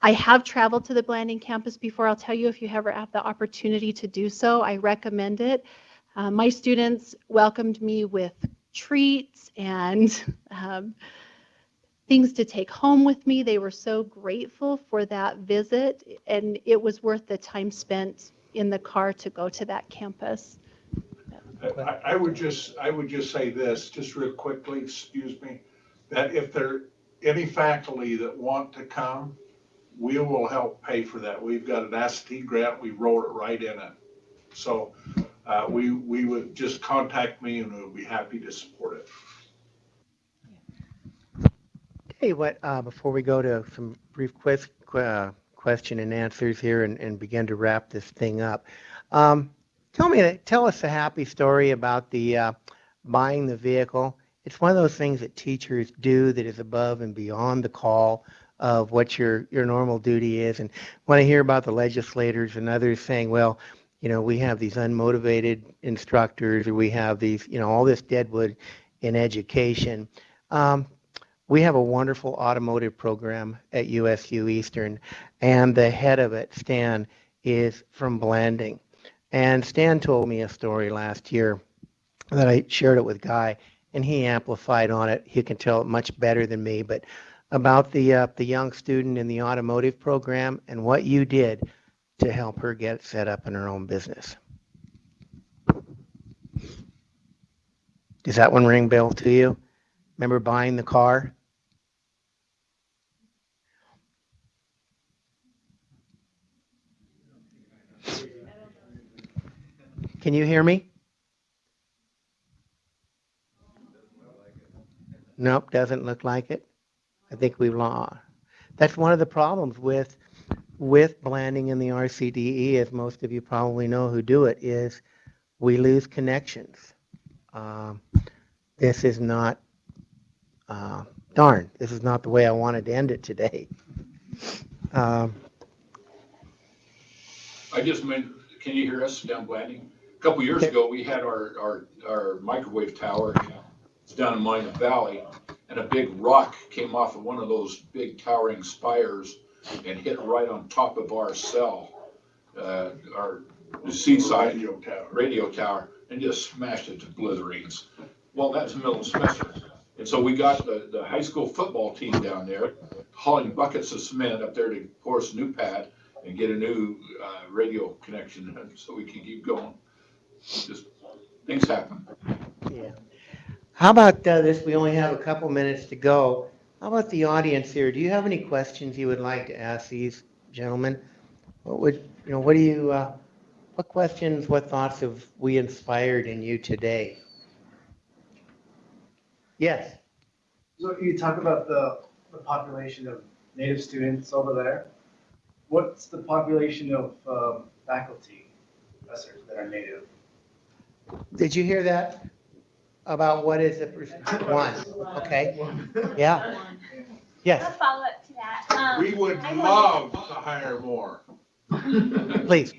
I have traveled to the Blanding campus before. I'll tell you if you ever have the opportunity to do so, I recommend it. Uh, my students welcomed me with treats and um, things to take home with me. They were so grateful for that visit, and it was worth the time spent in the car to go to that campus. I, I would just, I would just say this, just real quickly, excuse me, that if there, are any faculty that want to come, we will help pay for that. We've got an AST grant, we wrote it right in it. So, uh, we, we would just contact me and we'll be happy to support it. Hey, what, uh, before we go to some brief que- uh, question and answers here and, and begin to wrap this thing up, um, tell me, tell us a happy story about the uh, buying the vehicle. It's one of those things that teachers do that is above and beyond the call of what your, your normal duty is. And when I hear about the legislators and others saying, well, you know, we have these unmotivated instructors, or we have these, you know, all this deadwood in education. Um, we have a wonderful automotive program at USU Eastern, and the head of it, Stan, is from Blanding. And Stan told me a story last year that I shared it with Guy, and he amplified on it. He can tell it much better than me, but about the uh, the young student in the automotive program and what you did to help her get set up in her own business. Does that one ring bell to you? Remember buying the car? Can you hear me? Nope, doesn't look like it. I think we've lost. That's one of the problems with with Blanding in the RCDE, as most of you probably know who do it, is we lose connections. Um, this is not, uh, darn, this is not the way I wanted to end it today. Um, I just meant, can you hear us down Blanding? A Couple years ago, we had our, our, our microwave tower it's down in Monument Valley, and a big rock came off of one of those big towering spires and hit right on top of our cell, uh, our seaside Radio tower. radio tower, and just smashed it to blitheries. Well, that's the middle of semester. And so we got the, the high school football team down there hauling buckets of cement up there to pour us a new pad and get a new, uh, radio connection so we can keep going. Just, things happen. Yeah. How about uh, this? We only have a couple minutes to go. How about the audience here? Do you have any questions you would like to ask these gentlemen? What would, you know, what do you, uh, what questions, what thoughts have we inspired in you today? Yes. So you talk about the, the population of native students over there. What's the population of um, faculty, professors that are native? Did you hear that? About what is the, perc- one, okay, yeah, A yes, follow-up to that. um, We would I love to hire more. please.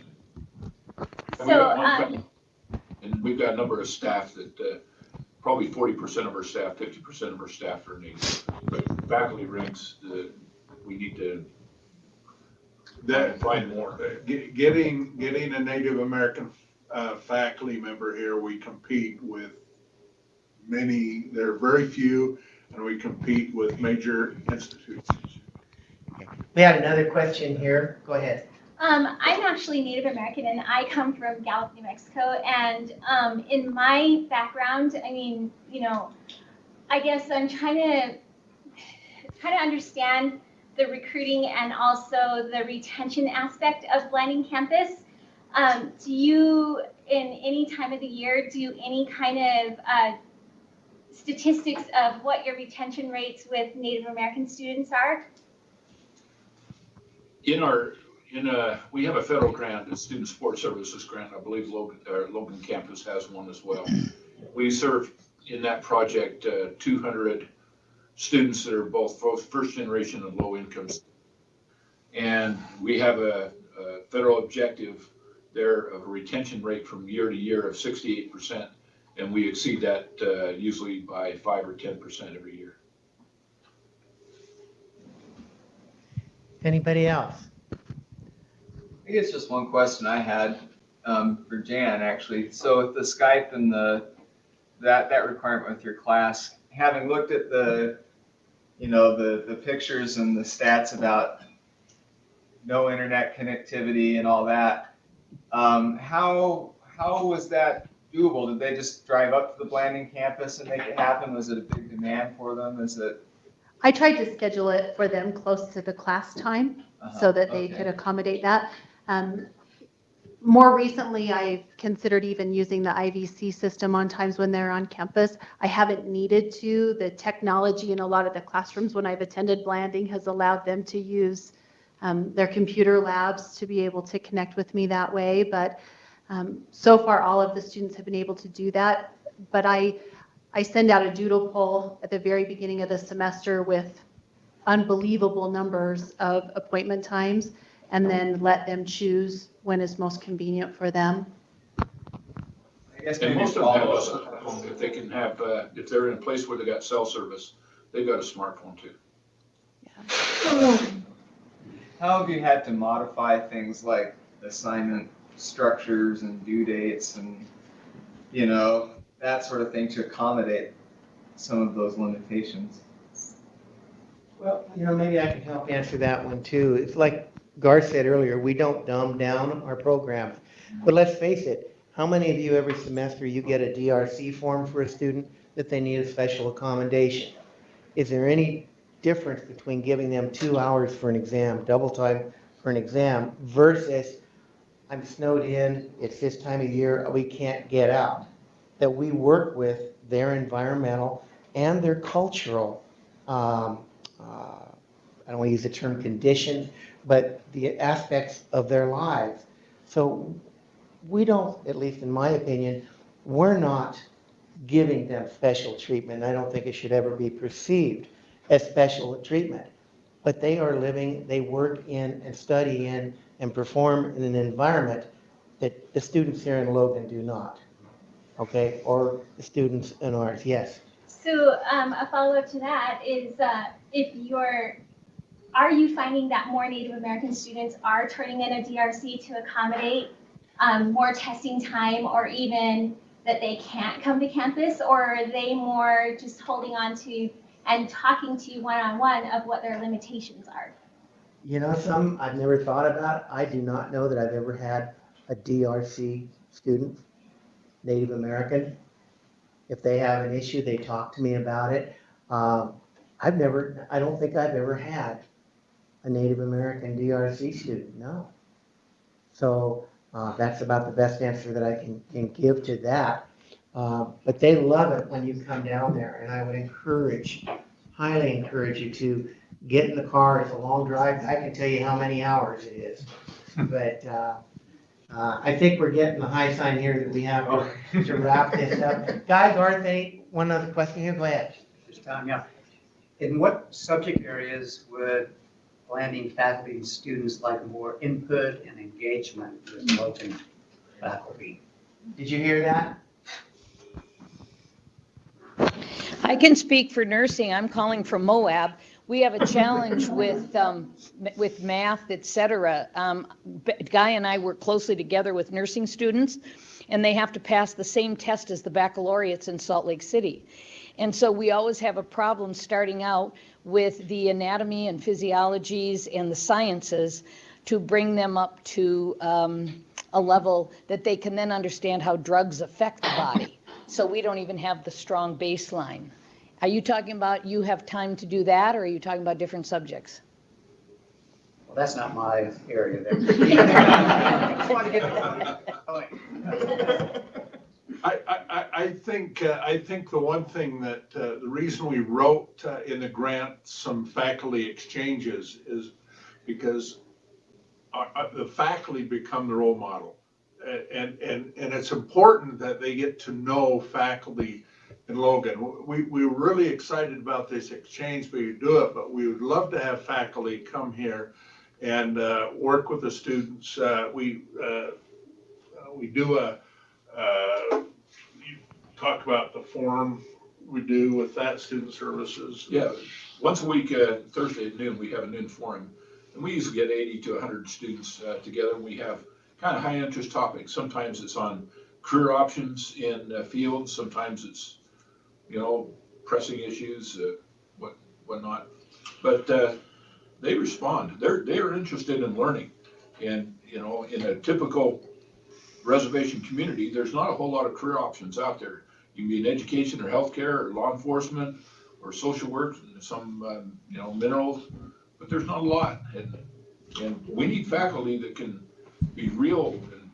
And So, um, And we've got a number of staff that, uh, probably forty percent of our staff, fifty percent of our staff are native. But faculty ranks, uh, we need to That, find more. Ge- Getting, getting a Native American uh, faculty member here, we compete with many, there are very few, and we compete with major institutions. We had another question here, go ahead. Um, I'm actually Native American and I come from Gallup, New Mexico. And um, in my background, I mean, you know, I guess I'm trying to trying to understand the recruiting and also the retention aspect of Blanding campus. Um, do you, in any time of the year, do any kind of uh, statistics of what your retention rates with Native American students are? In our, in a, we have a federal grant, a student support services grant, I believe Logan, uh, Logan campus has one as well. We serve in that project, uh, two hundred students that are both both first generation and low income. And we have a, a federal objective there of a retention rate from year to year of sixty-eight percent. And we exceed that, uh, usually by five or ten percent every year. Anybody else? I guess just one question I had um, for Jan, actually. So with the Skype and the, that, that requirement with your class, having looked at the, you know, the, the pictures and the stats about no internet connectivity and all that, um, how, how was that doable? Did they just drive up to the Blanding campus and make it happen? Was it a big demand for them? Is it? I tried to schedule it for them close to the class time uh-huh, so that they okay. could accommodate that. Um, More recently, I've considered even using the IVC system on times when they're on campus. I haven't needed to. The technology in a lot of the classrooms when I've attended Blanding has allowed them to use um, their computer labs to be able to connect with me that way. But um, so far, all of the students have been able to do that. But I, I send out a doodle poll at the very beginning of the semester with unbelievable numbers of appointment times, and then let them choose when is most convenient for them. I guess And maybe most of them have follow us up. at if they can have, uh, if they're in a place where they got cell service, they've got a smartphone too. How have you had to modify things like assignment structures and due dates and, you know, that sort of thing to accommodate some of those limitations? Well, you know, maybe I can help answer that one too. It's like Gar said earlier, we don't dumb down our programs. But let's face it, how many of you every semester you get a DRC form for a student that they need a special accommodation? Is there any difference between giving them two hours for an exam, double time for an exam versus I'm snowed in, it's this time of year, we can't get out? That we work with their environmental and their cultural um, uh, I don't want to use the term condition, but the aspects of their lives. So we don't, at least in my opinion, we're not giving them special treatment. I don't think it should ever be perceived as special treatment. But they are living, they work in and study in and perform in an environment that the students here in Logan do not. Okay, or the students in ours, yes. So um, a follow-up to that is uh, if you're, are you finding that more Native American students are turning in a DRC to accommodate um, more testing time or even that they can't come to campus? Or are they more just holding on to and talking to you one-on-one of what their limitations are? You know, some I've never thought about. I do not know that I've ever had a DRC student, Native American. If they have an issue, they talk to me about it. Um, I've never, I don't think I've ever had a Native American DRC student, no. So uh, that's about the best answer that I can, can give to that. Uh, But they love it when you come down there, and I would encourage, highly encourage you to get in the car, it's a long drive, I can tell you how many hours it is. But uh, uh, I think we're getting the high sign here that we have to- to wrap this up. Guys, Arth, any, one other question here, go ahead. Just time, yeah. In what subject areas would Blanding faculty and students like more input and engagement with Logan faculty? Did you hear that? I can speak for nursing. I'm calling from Moab. We have a challenge with, um, with math, et cetera. Um, Guy and I work closely together with nursing students, and they have to pass the same test as the baccalaureates in Salt Lake City. And so we always have a problem starting out with the anatomy and physiologies and the sciences to bring them up to um, a level that they can then understand how drugs affect the body. So we don't even have the strong baseline. Are you talking about you have time to do that, or are you talking about different subjects? Well, that's not my area there. Just wanted to get that point. I, I, I- I think, uh, I think the one thing that, uh, the reason we wrote uh, in the grant some faculty exchanges is because our- our- the faculty become the role model. And, and, and it's important that they get to know faculty in Logan. We, we were really excited about this exchange, we do it, but we would love to have faculty come here and uh, work with the students. Uh, We, uh, uh, we do a, uh, you talk about the forum we do with that student services. Yeah, once a week, uh, Thursday at noon, we have a noon forum. And we usually get eighty to hundred students, together. We have kind of high interest topics. Sometimes it's on career options in fields, sometimes it's, you know, pressing issues, uh, what, whatnot. But, uh, they respond. They're, they're interested in learning. And, you know, in a typical reservation community, there's not a whole lot of career options out there. You can be in education or healthcare or law enforcement or social work, some, um, you know, minerals, but there's not a lot. And, and we need faculty that can be real and,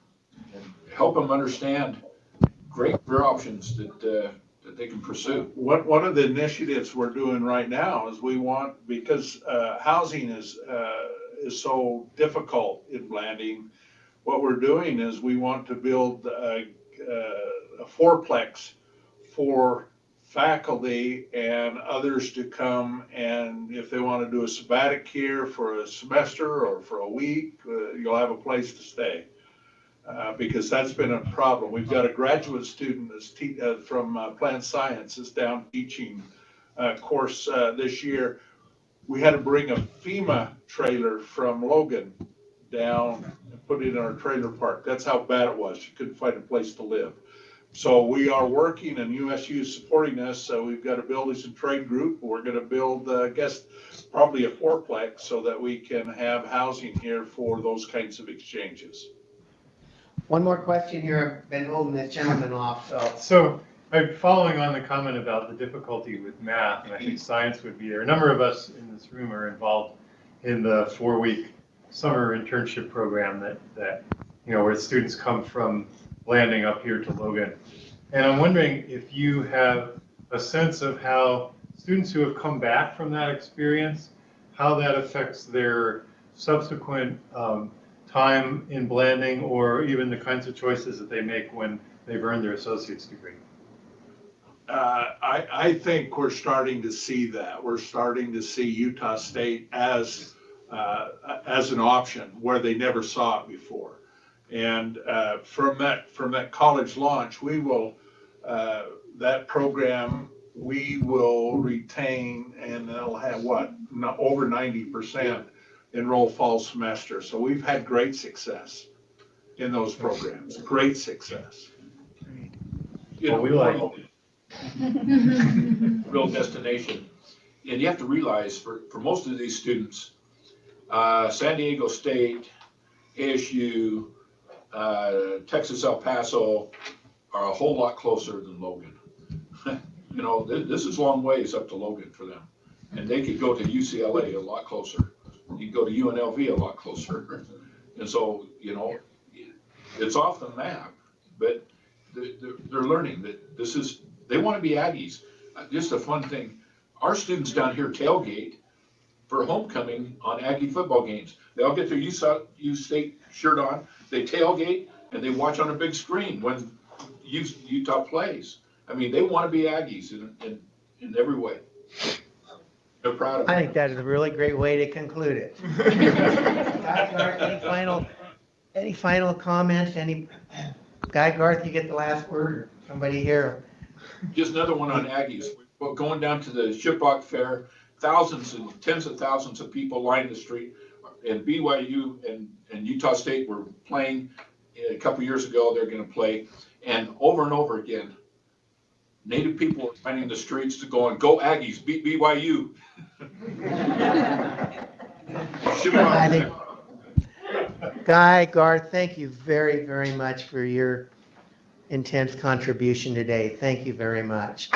and help them understand great career options that, uh, they can pursue. One, one of the initiatives we're doing right now is we want, because uh, housing is, uh, is so difficult in Blanding, what we're doing is we want to build a, a fourplex for faculty and others to come and if they want to do a sabbatic here for a semester or for a week, uh, you'll have a place to stay. Uh, because that's been a problem. We've got a graduate student that's te- uh, from uh, plant sciences down teaching uh, course uh, this year. We had to bring a FEMA trailer from Logan down and put it in our trailer park. That's how bad it was. You couldn't find a place to live. So we are working and USU is supporting us. So we've got a buildings and trade group. We're gonna build, uh, I guess, probably a fourplex so that we can have housing here for those kinds of exchanges. One more question here. I've been holding this gentleman off, so. So, I'm following on the comment about the difficulty with math, and I think science would be there. A number of us in this room are involved in the four-week summer internship program that, that, you know, where students come from Blanding up here to Logan. And I'm wondering if you have a sense of how students who have come back from that experience, how that affects their subsequent um, time in Blanding or even the kinds of choices that they make when they've earned their associate's degree. Uh, I, I think we're starting to see that. We're starting to see Utah State as, uh, as an option where they never saw it before. And, uh, from that, from that college launch, we will, uh, that program, we will retain and it'll have what, over ninety percent enroll fall semester. So we've had great success in those programs, great success. You know, Well, we like- real destination. And you have to realize, for, for most of these students, uh, San Diego State, ASU, uh, Texas El Paso are a whole lot closer than Logan. You know, this, this is long ways up to Logan for them. And they could go to UCLA a lot closer. You go to UNLV a lot closer. And so, you know, it's off the map, but they're, learning that this is, they want to be Aggies. Uh, Just a fun thing, our students down here tailgate for homecoming on Aggie football games. They all get their U State shirt on, they tailgate, and they watch on a big screen when Utah plays. I mean, they want to be Aggies in, in, in every way. They're proud of I think that is a really great way to conclude it. Guy Garth, Any final, any final comments? Any, Guy Garth, you get the last word, or somebody here? Just another one on Aggies. Well, going down to the Shiprock Fair, thousands and tens of thousands of people lining the street. And BYU and, and Utah State were playing eh, a couple years ago, they're gonna play. And over and over again, native people are lining the streets to go and go Aggies, beat BYU. Shiprock I think- Fair. Guy Garth, thank you very, very much for your intense contribution today. Thank you very much.